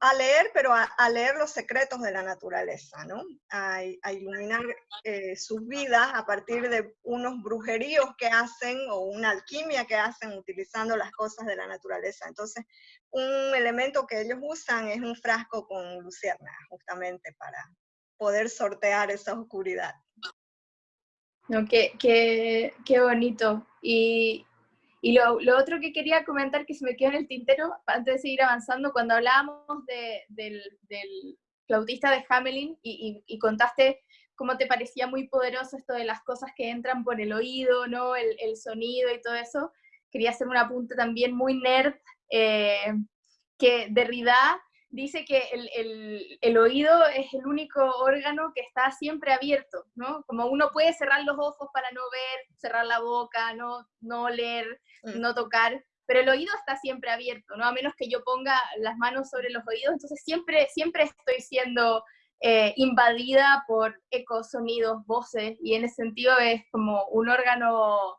a leer, pero a, leer los secretos de la naturaleza, ¿no? A, iluminar eh, sus vidas a partir de unos brujeríos que hacen o una alquimia que hacen utilizando las cosas de la naturaleza. Entonces, un elemento que ellos usan es un frasco con lucierna, justamente para poder sortear esa oscuridad. No, qué, qué, qué bonito. Y, y lo, otro que quería comentar que se me quedó en el tintero, antes de seguir avanzando, cuando hablábamos de, del, flautista de Hamelin y, contaste cómo te parecía muy poderoso esto de las cosas que entran por el oído, ¿no? el, el sonido y todo eso, quería hacer un apunte también muy nerd, eh, que Derrida dice que el, el, el, oído es el único órgano que está siempre abierto, ¿no? Como uno puede cerrar los ojos para no ver, cerrar la boca, no, no leer, mm. no tocar, pero el oído está siempre abierto, ¿no? A menos que yo ponga las manos sobre los oídos, entonces siempre, siempre estoy siendo eh, invadida por ecos, sonidos, voces, y en ese sentido es como un órgano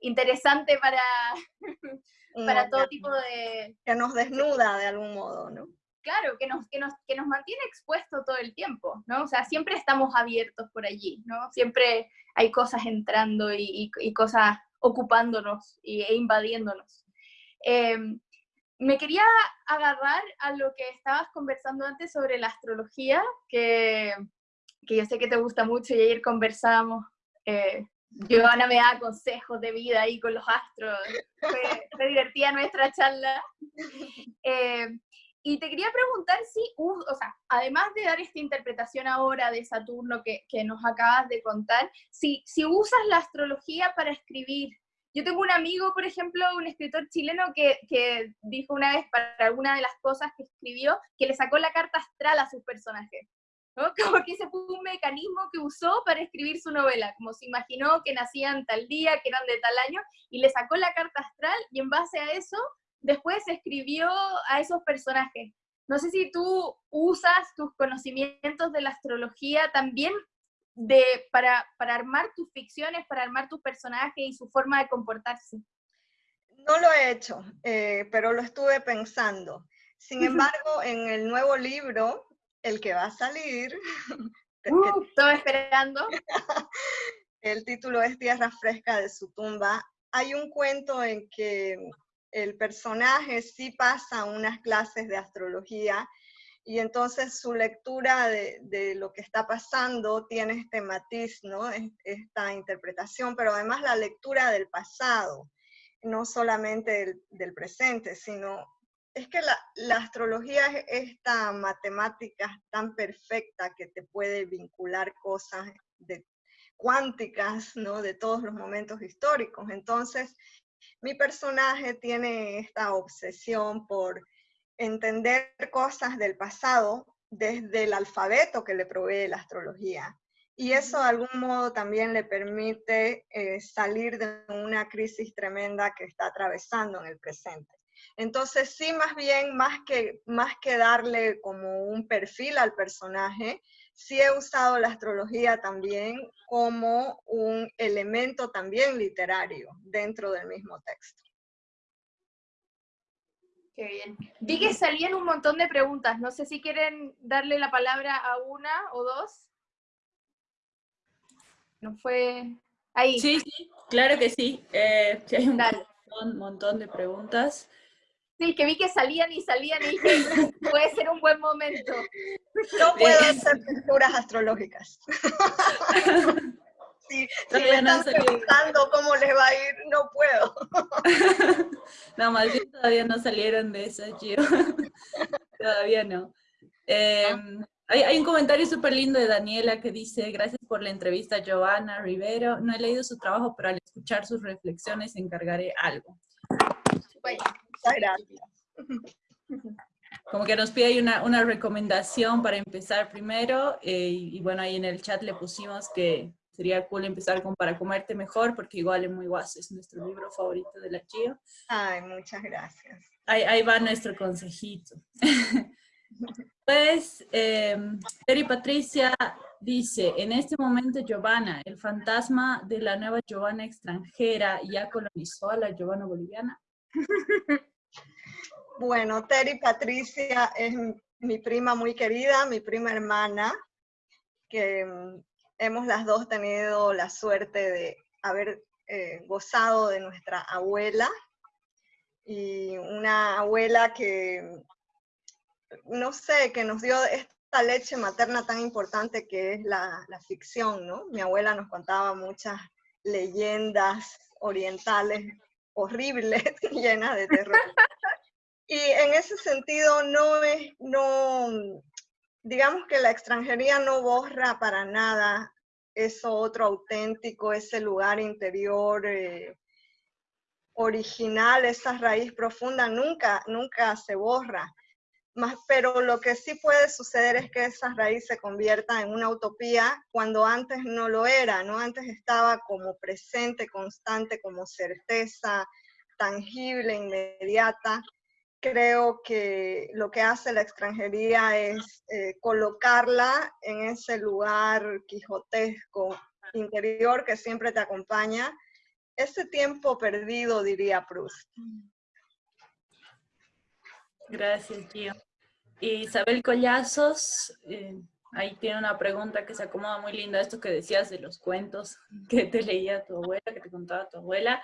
interesante para, <laughs> para todo tipo de... Que nos desnuda de algún modo, ¿no? Claro, que nos, que, nos, que nos mantiene expuesto todo el tiempo, ¿no? O sea, siempre estamos abiertos por allí, ¿no? Siempre hay cosas entrando y, y, cosas ocupándonos e invadiéndonos. Em, me quería agarrar a lo que estabas conversando antes sobre la astrología, que, que yo sé que te gusta mucho y ayer conversamos. Eh, Giovanna me da consejos de vida ahí con los astros. Fue, fue divertida nuestra charla. <laughs> Eh, y te quería preguntar si, o sea, además de dar esta interpretación ahora de Saturno que, que nos acabas de contar, si, si usas la astrología para escribir. Yo tengo un amigo, por ejemplo, un escritor chileno que, que dijo una vez para alguna de las cosas que escribió, que le sacó la carta astral a sus personajes. ¿no? <laughs> Como que ese fue un mecanismo que usó para escribir su novela, como se imaginó que nacían tal día, que eran de tal año, y le sacó la carta astral y en base a eso después escribió a esos personajes. No sé si tú usas tus conocimientos de la astrología también de, para, para armar tus ficciones, para armar tus personajes y su forma de comportarse. No lo he hecho, eh, pero lo estuve pensando. Sin embargo, en el nuevo libro, el que va a salir... <laughs> Uh, estoy esperando. <laughs> el título es Tierra Fresca de su tumba. Hay un cuento en que el personaje sí pasa unas clases de astrología y entonces su lectura de, lo que está pasando tiene este matiz, ¿no? Esta interpretación, pero además la lectura del pasado, no solamente del, presente, sino es que la, astrología es esta matemática tan perfecta que te puede vincular cosas de, cuánticas, ¿no? De todos los momentos históricos. Entonces, mi personaje tiene esta obsesión por entender cosas del pasado desde el alfabeto que le provee la astrología. Y eso de algún modo también le permite eh, salir de una crisis tremenda que está atravesando en el presente. Entonces, sí, más bien, más que, más que darle como un perfil al personaje, sí he usado la astrología también como un elemento también literario dentro del mismo texto. Qué bien. Vi que salían un montón de preguntas. No sé si quieren darle la palabra a una o dos. No fue... Ahí. Sí, sí, claro que sí. Eh, <laughs> hay un montón, montón de preguntas. Sí, que vi que salían y salían y dije, puede ser un buen momento. No puedo hacer lecturas astrológicas. <laughs> Sí, si me están preguntando cómo les va a ir, no puedo. <laughs> No, más bien todavía no salieron de esas, Gio. <laughs> Todavía no. Em, hay, hay, un comentario súper lindo de Daniela que dice, gracias por la entrevista, Giovanna Rivero. No he leído su trabajo, pero al escuchar sus reflexiones encargaré algo. Muchas gracias. Como que nos pide una, una recomendación para empezar primero, eh, y, bueno, ahí en el chat le pusimos que sería cool empezar con Para Comerte Mejor, porque igual es muy guaso, es nuestro libro favorito de la Chio. Ay, muchas gracias. Ahí, ahí va nuestro consejito. <laughs> pues, eh, Terry Patricia dice, en este momento Giovanna, el fantasma de la nueva Giovanna extranjera, ya colonizó a la Giovanna boliviana. <laughs> Bueno, Terry Patricia es mi prima muy querida, mi prima hermana, que mm, hemos las dos tenido la suerte de haber eh, gozado de nuestra abuela, y una abuela que, no sé, que nos dio esta leche materna tan importante que es la, la ficción, ¿no? Mi abuela nos contaba muchas leyendas orientales horribles, <laughs> llenas de terror. Y en ese sentido no es, no, digamos que la extranjería no borra para nada eso otro auténtico, ese lugar interior eh, original, esa raíz profunda, nunca, nunca se borra. Más, pero lo que sí puede suceder es que esa raíz se convierta en una utopía cuando antes no lo era, ¿no? Antes estaba como presente, constante, como certeza tangible, inmediata, creo que lo que hace la extranjería es eh, colocarla en ese lugar quijotesco interior que siempre te acompaña, ese tiempo perdido, diría Proust. Gracias, tío. Isabel Collazos, eh, ahí tiene una pregunta que se acomoda muy linda, esto que decías de los cuentos <laughs> que te leía tu abuela, que te contaba tu abuela.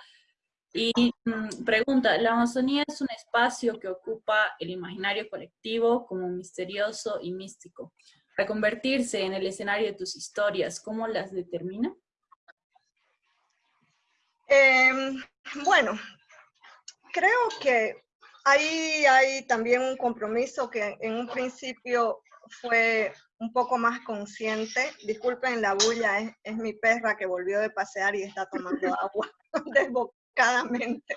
Y mm, pregunta, ¿la Amazonía es un espacio que ocupa el imaginario colectivo como misterioso y místico? Para convertirse en el escenario de tus historias, ¿cómo las determina? Em, bueno, creo que ahí hay también un compromiso que en un principio fue un poco más consciente. Disculpen la bulla, es, es mi perra que volvió de pasear y está tomando <laughs> agua <laughs> desbocadamente.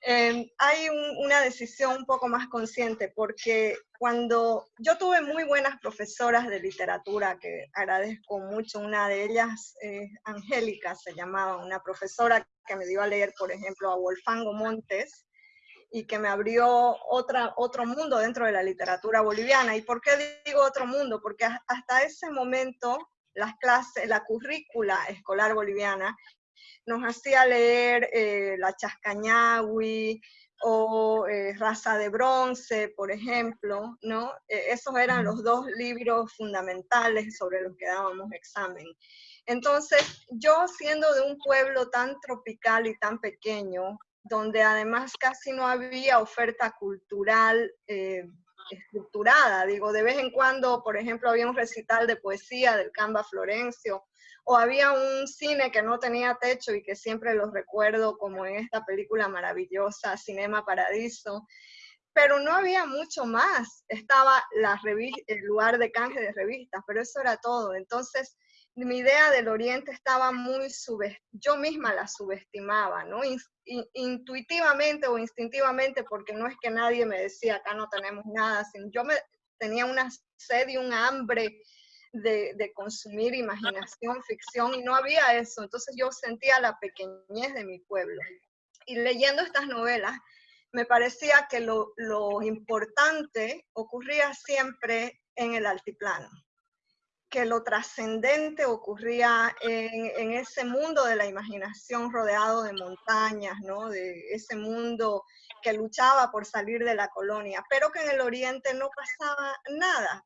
Em, hay una decisión un poco más consciente porque cuando yo tuve muy buenas profesoras de literatura que agradezco mucho, una de ellas, Angélica se llamaba, una profesora que me dio a leer, por ejemplo, a Wolfango Montes y que me abrió otra, otro mundo dentro de la literatura boliviana. ¿Y por qué digo otro mundo? Porque hasta ese momento las clases, la currícula escolar boliviana nos hacía leer eh, La Chascañagui o eh, Raza de Bronce, por ejemplo, ¿no? E, esos eran los dos libros fundamentales sobre los que dábamos examen. Entonces, yo siendo de un pueblo tan tropical y tan pequeño, donde además casi no había oferta cultural eh, estructurada, digo, de vez en cuando, por ejemplo, había un recital de poesía del Camba Florencio, o había un cine que no tenía techo y que siempre los recuerdo como en esta película maravillosa, Cinema Paradiso, pero no había mucho más. Estaba la el lugar de canje de revistas, pero eso era todo. Entonces, mi idea del Oriente estaba muy subestimada, yo misma la subestimaba, ¿no? intuitivamente o instintivamente, porque no es que nadie me decía, acá no tenemos nada, sino yo me tenía una sed y un hambre de, consumir imaginación, ficción, y no había eso. Entonces yo sentía la pequeñez de mi pueblo. Y leyendo estas novelas, me parecía que lo, importante ocurría siempre en el altiplano, que lo trascendente ocurría en, ese mundo de la imaginación rodeado de montañas, ¿no? de ese mundo que luchaba por salir de la colonia, pero que en el oriente no pasaba nada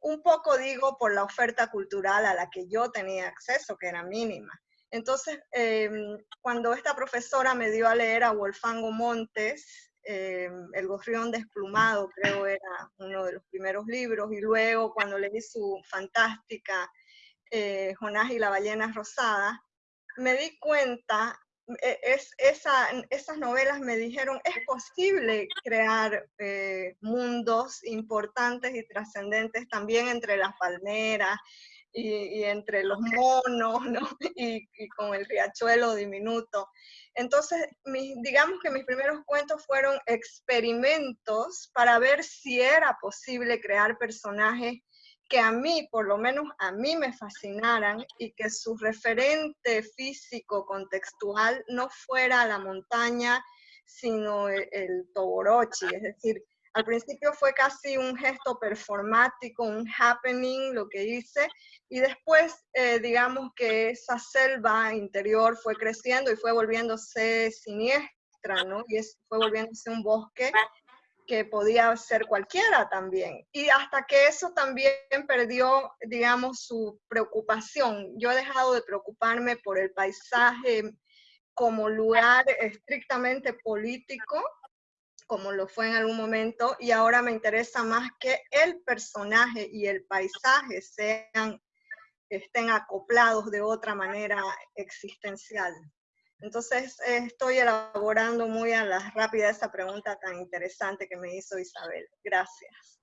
un poco digo por la oferta cultural a la que yo tenía acceso, que era mínima. Entonces, em, cuando esta profesora me dio a leer a Wolfango Montes, em, El gorrión desplumado, creo era uno de los primeros libros, y luego cuando leí su fantástica eh, Jonás y la ballena rosada, me di cuenta e, es, esa, esas novelas me dijeron, es posible crear eh, mundos importantes y trascendentes también entre las palmeras y, entre los monos, ¿no? <laughs> y, con el riachuelo diminuto. Entonces, digamos que mis primeros cuentos fueron experimentos para ver si era posible crear personajes que a mí, por lo menos a mí me fascinaran y que su referente físico contextual no fuera la montaña, sino el, el toborochi, es decir, al principio fue casi un gesto performático, un happening, lo que hice, y después, eh, digamos que esa selva interior fue creciendo y fue volviéndose siniestra, ¿no? Y fue volviéndose un bosque que podía ser cualquiera también. Y hasta que eso también perdió, digamos, su preocupación. Yo he dejado de preocuparme por el paisaje como lugar estrictamente político, como lo fue en algún momento, y ahora me interesa más que el personaje y el paisaje sean, estén acoplados de otra manera existencial. Entonces, estoy elaborando muy a la rápida esa pregunta tan interesante que me hizo Isabel. Gracias.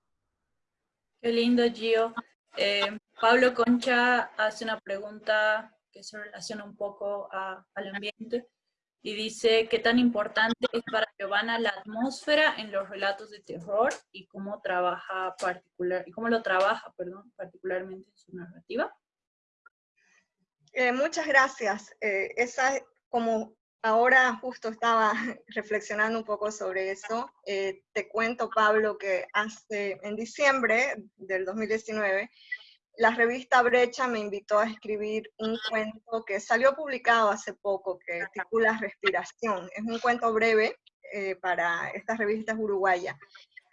Qué lindo, Gio. Eh, Pablo Concha hace una pregunta que se relaciona un poco al ambiente y dice, ¿qué tan importante es para Giovanna la atmósfera en los relatos de terror y cómo trabaja particular, y cómo lo trabaja, perdón, particularmente en su narrativa? Eh, muchas gracias. esa como ahora justo estaba <laughs> reflexionando un poco sobre eso, eh, te cuento, Pablo, que hace, en diciembre del 2019, la revista Brecha me invitó a escribir un cuento que salió publicado hace poco, que titula Respiración. Es un cuento breve eh, para estas revistas uruguayas.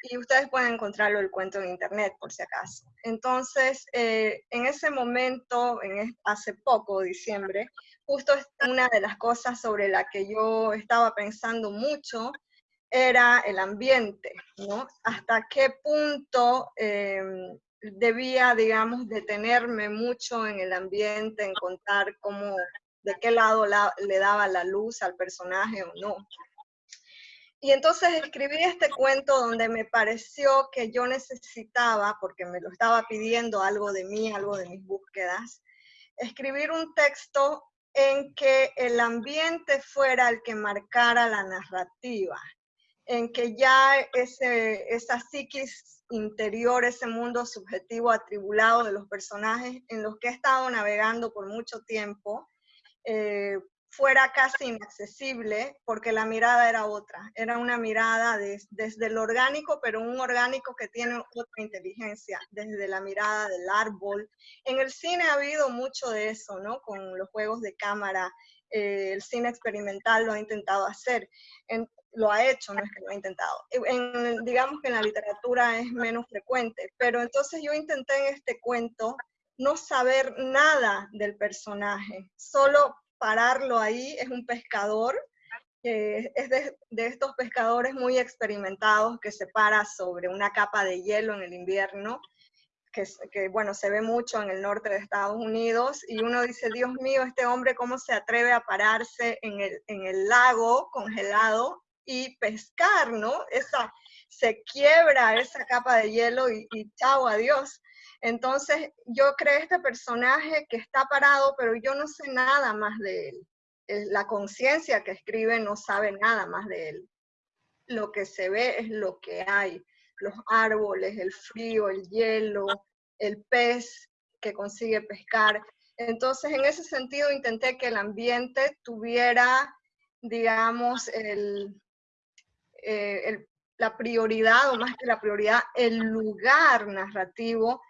Y ustedes pueden encontrarlo el cuento en internet, por si acaso. Entonces, eh, en ese momento, en, hace poco, diciembre, justo una de las cosas sobre la que yo estaba pensando mucho era el ambiente, ¿no? Hasta qué punto em, debía, digamos, detenerme mucho en el ambiente, en contar cómo, de qué lado le daba la luz al personaje o no. y entonces escribí este cuento donde me pareció que yo necesitaba, porque me lo estaba pidiendo algo de mí, algo de mis búsquedas, escribir un texto en que el ambiente fuera el que marcara la narrativa, en que ya ese, esa psiquis interior, ese mundo subjetivo atribulado de los personajes en los que he estado navegando por mucho tiempo, eh, fuera casi inaccesible porque la mirada era otra, era una mirada desde el orgánico, pero un orgánico que tiene otra inteligencia, desde la mirada del árbol. En el cine ha habido mucho de eso, ¿no? Con los juegos de cámara, eh, el cine experimental lo ha intentado hacer, lo ha hecho, no es que lo ha intentado. En, digamos que en la literatura es menos frecuente, pero entonces yo intenté en este cuento no saber nada del personaje, solo pararlo ahí, es un pescador, es de, estos pescadores muy experimentados que se para sobre una capa de hielo en el invierno, que, que, bueno, se ve mucho en el norte de Estados Unidos, y uno dice, Dios mío, este hombre cómo se atreve a pararse en el, en el lago congelado y pescar, ¿no? Esa, se quiebra esa capa de hielo y, y chao, adiós. Entonces yo creé este personaje que está parado, pero yo no sé nada más de él. La conciencia que escribe no sabe nada más de él. Lo que se ve es lo que hay. Los árboles, el frío, el hielo, el pez que consigue pescar. Entonces, en ese sentido, intenté que el ambiente tuviera, digamos, el, eh, la prioridad, o más que la prioridad, el lugar narrativo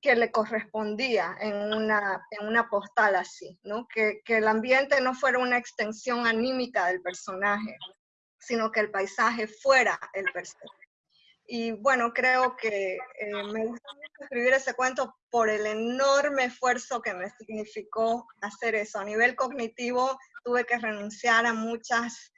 que le correspondía en una, en una postal así, ¿no? Que, que, el ambiente no fuera una extensión anímica del personaje, sino que el paisaje fuera el personaje. Y bueno, creo que eh, me gusta mucho escribir ese cuento por el enorme esfuerzo que me significó hacer eso. A nivel cognitivo tuve que renunciar a muchas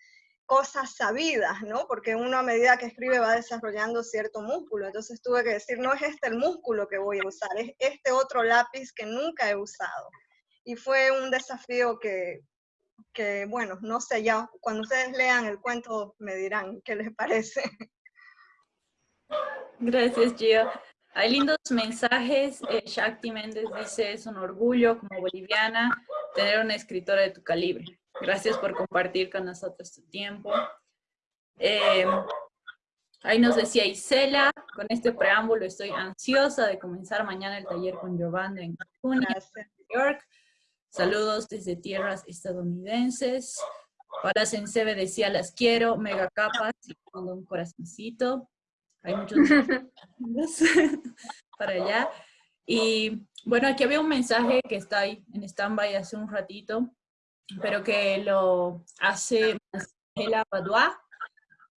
cosas sabidas, ¿no? Porque uno a medida que escribe va desarrollando cierto músculo. Entonces tuve que decir, no es este el músculo que voy a usar, es este otro lápiz que nunca he usado. Y fue un desafío que, que bueno, no sé, ya cuando ustedes lean el cuento me dirán qué les parece. Gracias, Gio. Hay lindos mensajes. Eh, Shakti Méndez dice, es un orgullo como boliviana tener una escritora de tu calibre. Gracias por compartir con nosotros tu tiempo. Eh, ahí nos decía Isela, con este preámbulo estoy ansiosa de comenzar mañana el taller con Giovanna en Cancún, York. Saludos desde tierras estadounidenses. Para Sensebe decía, las quiero, mega capas, y pongo un corazoncito. Hay muchos <laughs> <laughs> para allá. Y bueno, aquí había un mensaje que está ahí en stand-by hace un ratito, pero que lo hace Marcela Padua.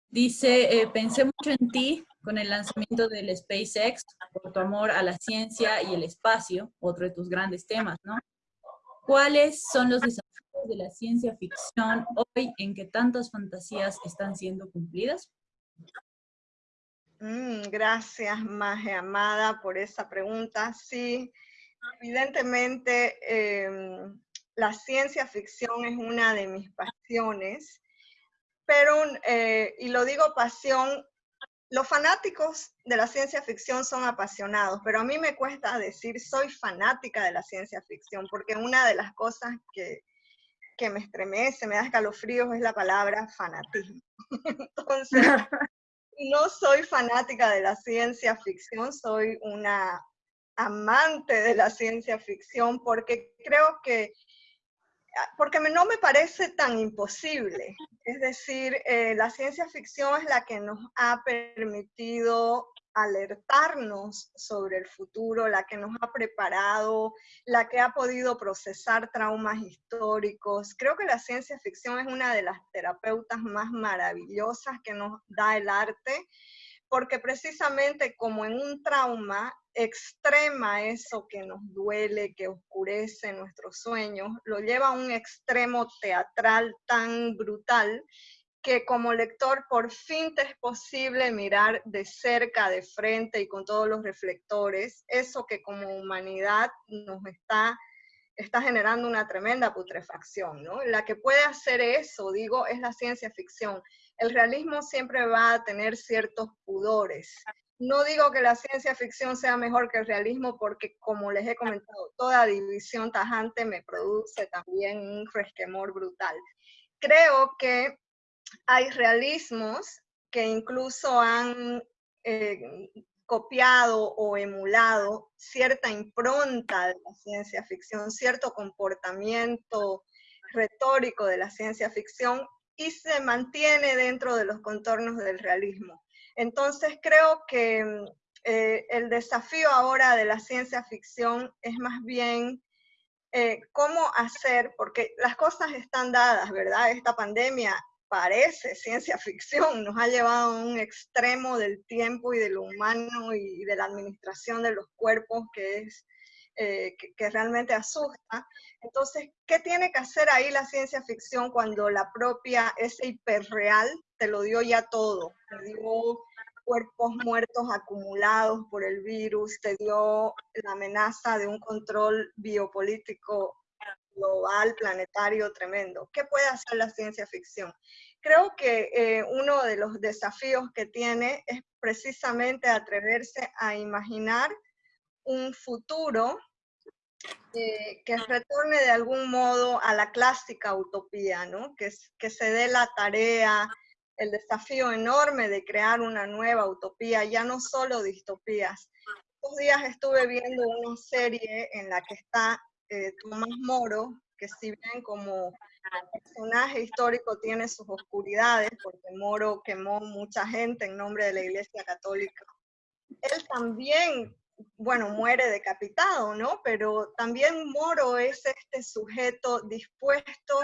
Dice, eh, pensé mucho en ti con el lanzamiento del SpaceX por tu amor a la ciencia y el espacio, otro de tus grandes temas, ¿no? ¿Cuáles son los desafíos de la ciencia ficción hoy en que tantas fantasías están siendo cumplidas? Mm, gracias, Maje Amada, por esa pregunta. Sí, evidentemente em, la ciencia ficción es una de mis pasiones, pero, eh, y lo digo pasión, los fanáticos de la ciencia ficción son apasionados, pero a mí me cuesta decir soy fanática de la ciencia ficción, porque una de las cosas que, que me estremece, me da escalofríos, es la palabra fanatismo. <laughs> Entonces, <laughs> no soy fanática de la ciencia ficción, soy una amante de la ciencia ficción porque creo que porque no me parece tan imposible. Es decir, eh, la ciencia ficción es la que nos ha permitido alertarnos sobre el futuro, la que nos ha preparado, la que ha podido procesar traumas históricos. Creo que la ciencia ficción es una de las terapeutas más maravillosas que nos da el arte, porque precisamente como en un trauma, extrema eso que nos duele, que oscurece nuestros sueños, lo lleva a un extremo teatral tan brutal que como lector por fin te es posible mirar de cerca, de frente y con todos los reflectores, eso que como humanidad nos está, está generando una tremenda putrefacción, ¿no? La que puede hacer eso, digo, es la ciencia ficción el realismo siempre va a tener ciertos pudores. No digo que la ciencia ficción sea mejor que el realismo porque, como les he comentado, toda división tajante me produce también un resquemor brutal. Creo que hay realismos que incluso han eh, copiado o emulado cierta impronta de la ciencia ficción, cierto comportamiento retórico de la ciencia ficción y se mantiene dentro de los contornos del realismo. Entonces creo que mm, eh, el desafío ahora de la ciencia ficción es más bien eh, cómo hacer, porque las cosas están dadas, ¿verdad? Esta pandemia parece ciencia ficción, nos ha llevado a un extremo del tiempo y de lo humano y de la administración de los cuerpos que es eh, que, realmente asusta. Entonces, ¿qué tiene que hacer ahí la ciencia ficción cuando la propia, ese hiperreal, te lo dio ya todo? Te dio cuerpos muertos acumulados por el virus, te dio la amenaza de un control biopolítico global, planetario, tremendo. ¿Qué puede hacer la ciencia ficción? Creo que eh, uno de los desafíos que tiene es precisamente atreverse a imaginar un futuro eh, que retorne de algún modo a la clásica utopía, ¿no? que, que se dé la tarea, el desafío enorme de crear una nueva utopía, ya no solo distopías. Estos días estuve viendo una serie en la que está eh, Tomás Moro, que si bien como personaje histórico tiene sus oscuridades, porque Moro quemó mucha gente en nombre de la Iglesia Católica, él también bueno, muere decapitado, ¿no? Pero también Moro es este sujeto dispuesto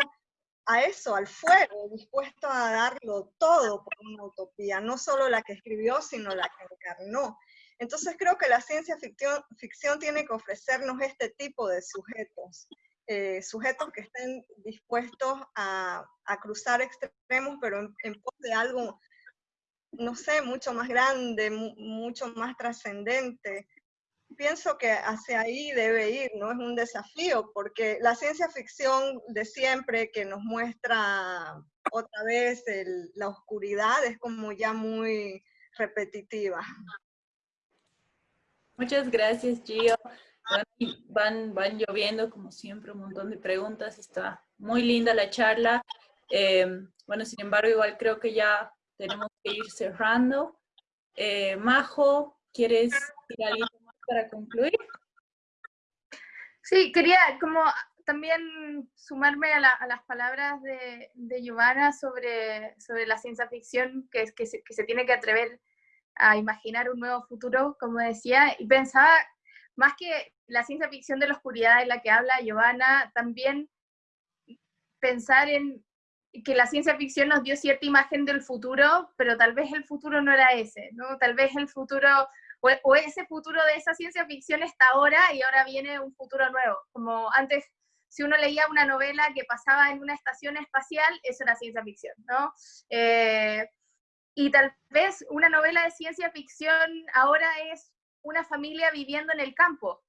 a eso, al fuego, dispuesto a darlo todo por una utopía, no solo la que escribió, sino la que encarnó. Entonces creo que la ciencia ficción, tiene que ofrecernos este tipo de sujetos, eh, sujetos que estén dispuestos a, cruzar extremos, pero en, en pos de algo, no sé, mucho más grande, mucho más trascendente, pienso que hacia ahí debe ir, ¿no? Es un desafío, porque la ciencia ficción de siempre que nos muestra otra vez la oscuridad es como ya muy repetitiva. Muchas gracias, Gio. Van, van lloviendo, como siempre, un montón de preguntas. Está muy linda la charla. Eh, bueno, sin embargo, igual creo que ya tenemos que ir cerrando. Eh, Majo, ¿quieres ir algo para concluir. Sí, quería como también sumarme a, las palabras de, de Giovanna sobre, sobre la ciencia ficción, que, es, que, se, que se tiene que atrever a imaginar un nuevo futuro, como decía, y pensaba, más que la ciencia ficción de la oscuridad de la que habla Giovanna, también pensar en que la ciencia ficción nos dio cierta imagen del futuro, pero tal vez el futuro no era ese, ¿no? Tal vez el futuro o, ese futuro de esa ciencia ficción está ahora y ahora viene un futuro nuevo. Como antes, si uno leía una novela que pasaba en una estación espacial, eso era ciencia ficción, ¿no? Eh, y tal vez una novela de ciencia ficción ahora es una familia viviendo en el campo.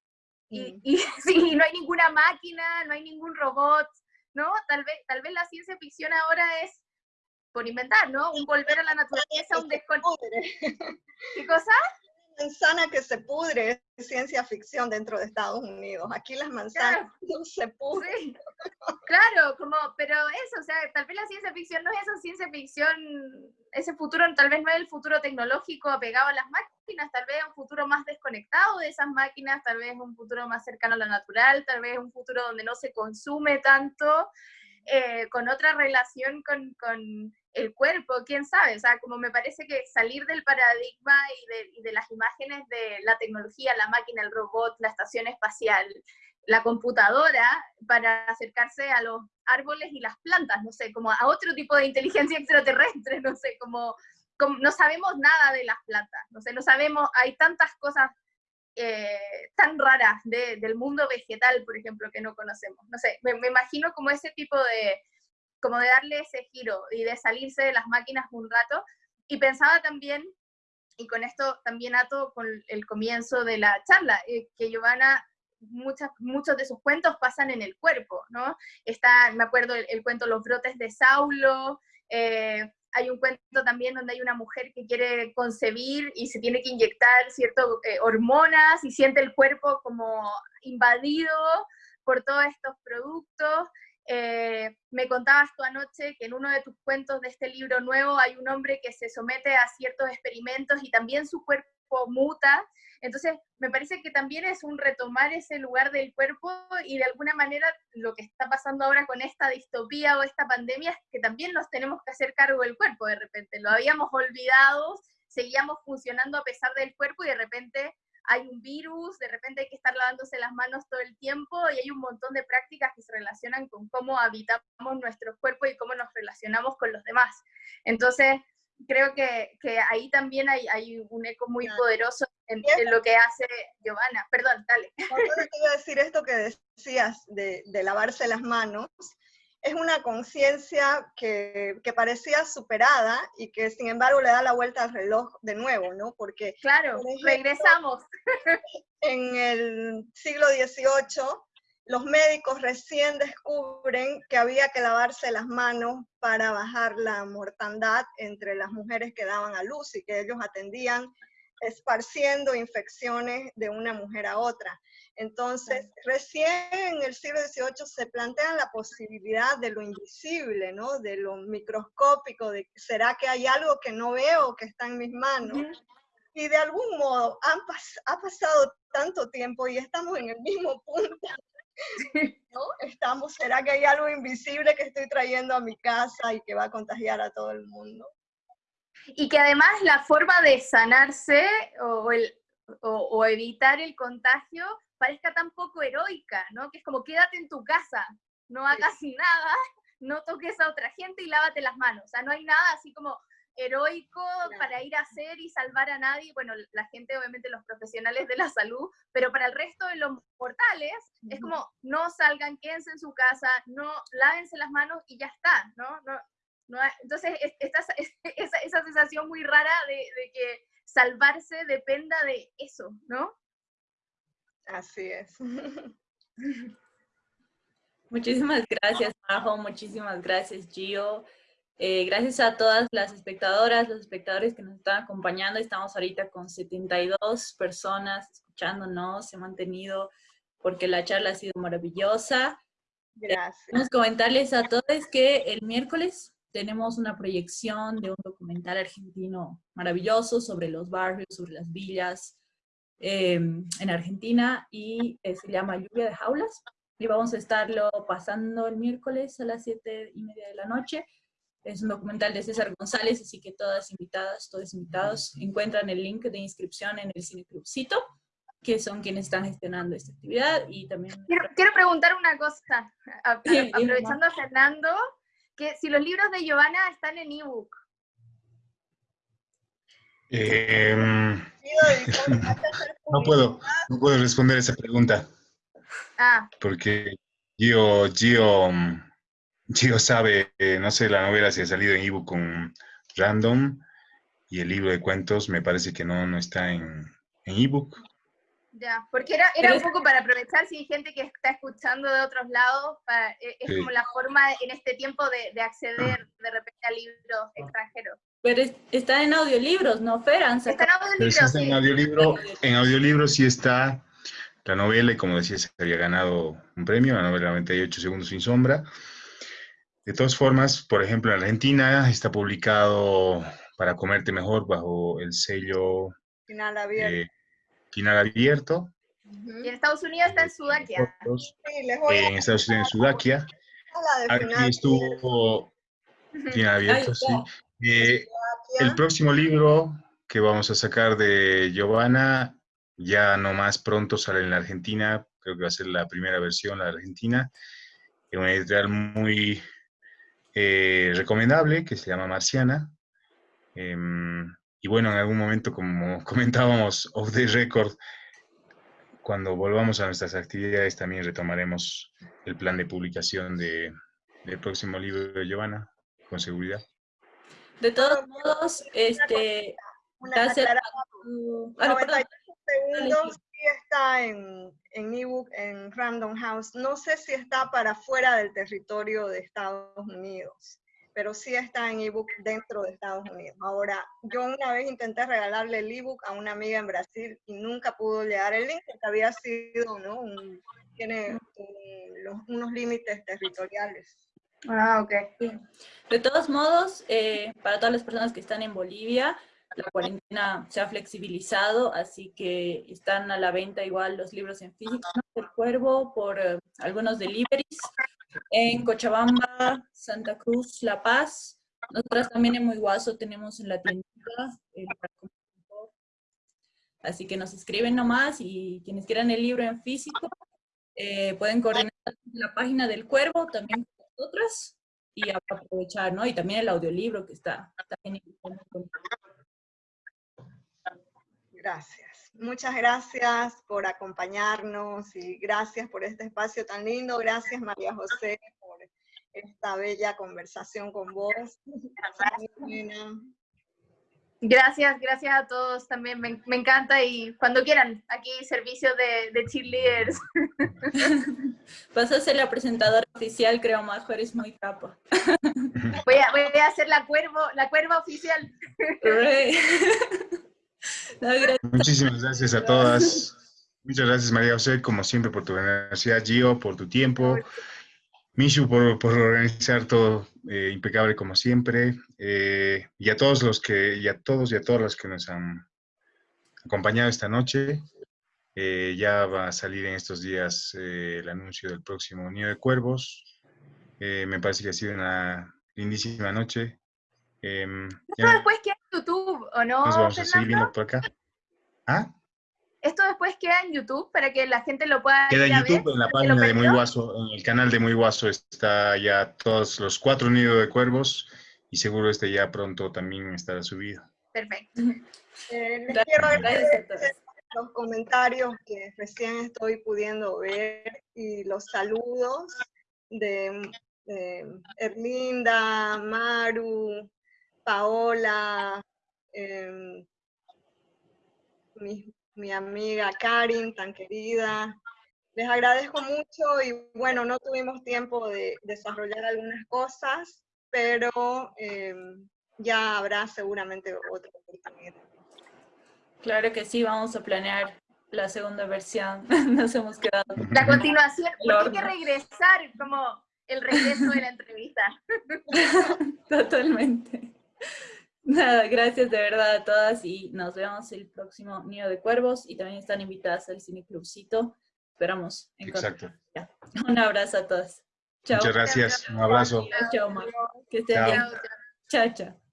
Y, mm. y <laughs> sí, no hay ninguna máquina, no hay ningún robot, ¿no? Tal vez, tal vez la ciencia ficción ahora es por inventar, ¿no? Un volver a la naturaleza, un desconocimiento. <laughs> ¿Qué cosa? Manzana que se pudre es ciencia ficción dentro de Estados Unidos. Aquí las manzanas <laughs> no se pudren. Claro, como, pero eso, o sea, tal vez la ciencia ficción no es esa ciencia ficción, ese futuro tal vez no es el futuro tecnológico apegado a las máquinas, tal vez un futuro más desconectado de esas máquinas, tal vez un futuro más cercano a lo natural, tal vez un futuro donde no se consume tanto, eh, con otra relación con, con el cuerpo, quién sabe, o sea, como me parece que salir del paradigma y de, las imágenes de la tecnología, la máquina, el robot, la estación espacial, la computadora, para acercarse a los árboles y las plantas, no sé, como a otro tipo de inteligencia <laughs> extraterrestre, no sé, como, no sabemos nada de las plantas, no sé, no sabemos, hay tantas cosas eh, tan raras del mundo vegetal, por ejemplo, que no conocemos, no sé, me imagino como ese tipo de como de darle ese giro y de salirse de las máquinas un rato. Y pensaba también, y con esto también ato con el comienzo de la charla, eh, que Giovanna, muchas, muchos de sus cuentos pasan en el cuerpo, ¿no? Está, me acuerdo, el, cuento Los brotes de Saulo, eh, hay un cuento también donde hay una mujer que quiere concebir y se tiene que inyectar ciertas eh, hormonas y siente el cuerpo como invadido por todos estos productos. Eh, me contabas tú anoche que en uno de tus cuentos de este libro nuevo hay un hombre que se somete a ciertos experimentos y también su cuerpo muta. Entonces, me parece que también es un retomar ese lugar del cuerpo y de alguna manera lo que está pasando ahora con esta distopía o esta pandemia es que también nos tenemos que hacer cargo del cuerpo de repente. Lo habíamos olvidado, seguíamos funcionando a pesar del cuerpo y de repente hay un virus, de repente hay que estar lavándose las manos todo el tiempo y hay un montón de prácticas que se relacionan con cómo habitamos nuestro cuerpo y cómo nos relacionamos con los demás. Entonces, creo que, que ahí también hay, hay, un eco muy poderoso en, lo que hace Giovanna. Perdón, dale. Yo iba a decir esto que decías de, de lavarse las manos es una conciencia que, que, parecía superada y que sin embargo le da la vuelta al reloj de nuevo, ¿no? Porque... Claro, regresamos. En el siglo XVIII, los médicos recién descubren que había que lavarse las manos para bajar la mortandad entre las mujeres que daban a luz y que ellos atendían esparciendo infecciones de una mujer a otra. Entonces, recién en el siglo XVIII se plantea la posibilidad de lo invisible, ¿no? De lo microscópico, de ¿será que hay algo que no veo que está en mis manos? Y de algún modo han ha pasado tanto tiempo y estamos en el mismo punto. ¿no? Estamos, ¿será que hay algo invisible que estoy trayendo a mi casa y que va a contagiar a todo el mundo? Y que además la forma de sanarse o, el, o evitar el contagio parezca tan poco heroica, ¿no? Que es como quédate en tu casa, no hagas nada, <laughs> no toques a otra gente y lávate las manos. O sea, no hay nada así como heroico para ir a hacer y salvar a nadie. Bueno, la gente, obviamente los profesionales de la salud, pero para el resto de los mortales es como no salgan, quédense en su casa, no lávense las manos y ya está, ¿no? no, no entonces, esta, <laughs> esa, esa sensación muy rara de, de que salvarse dependa de eso, ¿no? Así es. <laughs> Muchísimas gracias, Majo. Muchísimas gracias, Gio. Eh, gracias a todas las espectadoras, los espectadores que nos están acompañando. Estamos ahorita con 72 personas escuchándonos. Se ha mantenido porque la charla ha sido maravillosa. Gracias. Queremos comentarles a todos que el miércoles tenemos una proyección de un documental argentino maravilloso sobre los barrios, sobre las villas, Em, en Argentina y eh, se llama Lluvia de Jaulas. Y vamos a estarlo pasando el miércoles a las siete y media de la noche. Es un documental de César González, así que todas invitadas, todos invitados, encuentran el link de inscripción en el Cine Clubcito, que son quienes están gestionando esta actividad. y también Quiero, preguntar una cosa, aprovechando a Fernando, que si los libros de Giovanna están en ebook. Eh, <laughs> no puedo, no puedo responder esa pregunta. Ah. Porque Gio, Gio, Gio sabe, eh, no sé, la novela si ha salido en ebook con Random y el libro de cuentos me parece que no, no está en ebook. Ya, porque era, era un poco para aprovechar si hay gente que está escuchando de otros lados, eh, es como la forma en este tiempo de, de acceder de repente a libros extranjeros. Pero está en audiolibros, ¿no, Fer? Está en audiolibros, En, audiolibro, en audiolibro sí está la novela, y como decía, se había ganado un premio, la novela 98 segundos sin sombra. De todas formas, por ejemplo, en Argentina está publicado Para comerte mejor bajo el sello Final Abierto. Eh, final abierto. Y en Estados Unidos está en Sudakia. en Estados Unidos en Sudakia. Aquí estuvo final abierto, sí. Eh, el próximo libro que vamos a sacar de Giovanna, ya no más pronto sale en la Argentina, creo que va a ser la primera versión, la Argentina, es una editorial muy eh, recomendable que se llama Marciana. Em, y bueno, en algún momento, como <laughs> comentábamos off the record, cuando volvamos a nuestras actividades también retomaremos el plan de publicación de, del próximo libro de Giovanna, con seguridad. De todos modos, este... Una ah, segundos sí está en, en ebook en Random House. No sé si está para fuera del territorio de Estados Unidos, pero sí está en ebook dentro de Estados Unidos. Ahora, yo una vez intenté regalarle el ebook a una amiga en Brasil y nunca pudo llegar el link porque había sido, ¿no? tiene unos límites territoriales. Ah, ok. De todos modos, eh, para todas las personas que están en Bolivia, la cuarentena se ha flexibilizado, así que están a la venta igual los libros en físico del Cuervo por eh, algunos deliveries en Cochabamba, Santa Cruz, La Paz. Nosotras también en Guaso tenemos en la tiendita. así que nos escriben nomás y quienes quieran el libro en físico eh, pueden coordinar la página del Cuervo también nosotras y aprovechar, ¿no? Y también el audiolibro que está también Gracias. Muchas gracias por acompañarnos y gracias por este espacio tan lindo. Gracias María José por esta bella conversación con vos. Gracias, gracias a todos también, me, encanta y cuando quieran, aquí servicio de, de cheerleaders. <laughs> Vas a ser la presentadora oficial, creo, Majo, eres muy capa. <laughs> Voy a, voy a hacer la cuervo, la cuerva oficial. <laughs> Muchísimas gracias a todas. Muchas gracias, María José, como siempre, por tu generosidad, Gio, por tu tiempo. Mishu, por, por organizar todo eh, impecable como siempre. Eh, y a todos los que, y a todos y a todas las que nos han acompañado esta noche. Eh, ya va a salir en estos días el anuncio del próximo Nido de Cuervos. me parece que ha sido una lindísima noche. Em, Esto después queda en YouTube, ¿o no? Nos vamos a seguir viendo por acá. ¿Ah? Esto después queda en YouTube para que la gente lo pueda Queda en YouTube, en la página de Muy Guaso, en el canal de Muy Guaso está ya todos los cuatro nidos de cuervos y seguro este ya pronto también estará subido. Perfecto. Eh, les quiero agradecer los comentarios que recién estoy pudiendo ver y los saludos de Erlinda, Maru, Paola, em, mi, amiga Karin, tan querida. Les agradezco mucho y bueno, no tuvimos tiempo de desarrollar algunas cosas, pero em, ya habrá seguramente otra oportunidad. Claro que sí, vamos a planear la segunda versión. <laughs> Nos hemos quedado. La continuación, hay que regresar como el regreso de la entrevista. <laughs> Totalmente. Nada, gracias de verdad a todas y nos vemos el próximo Nido de Cuervos y también están invitadas al Cine Clubcito. Esperamos Exacto. Un abrazo a todas. Chao. Muchas gracias. Un abrazo. Chao, Que estén bien. Chao, chao.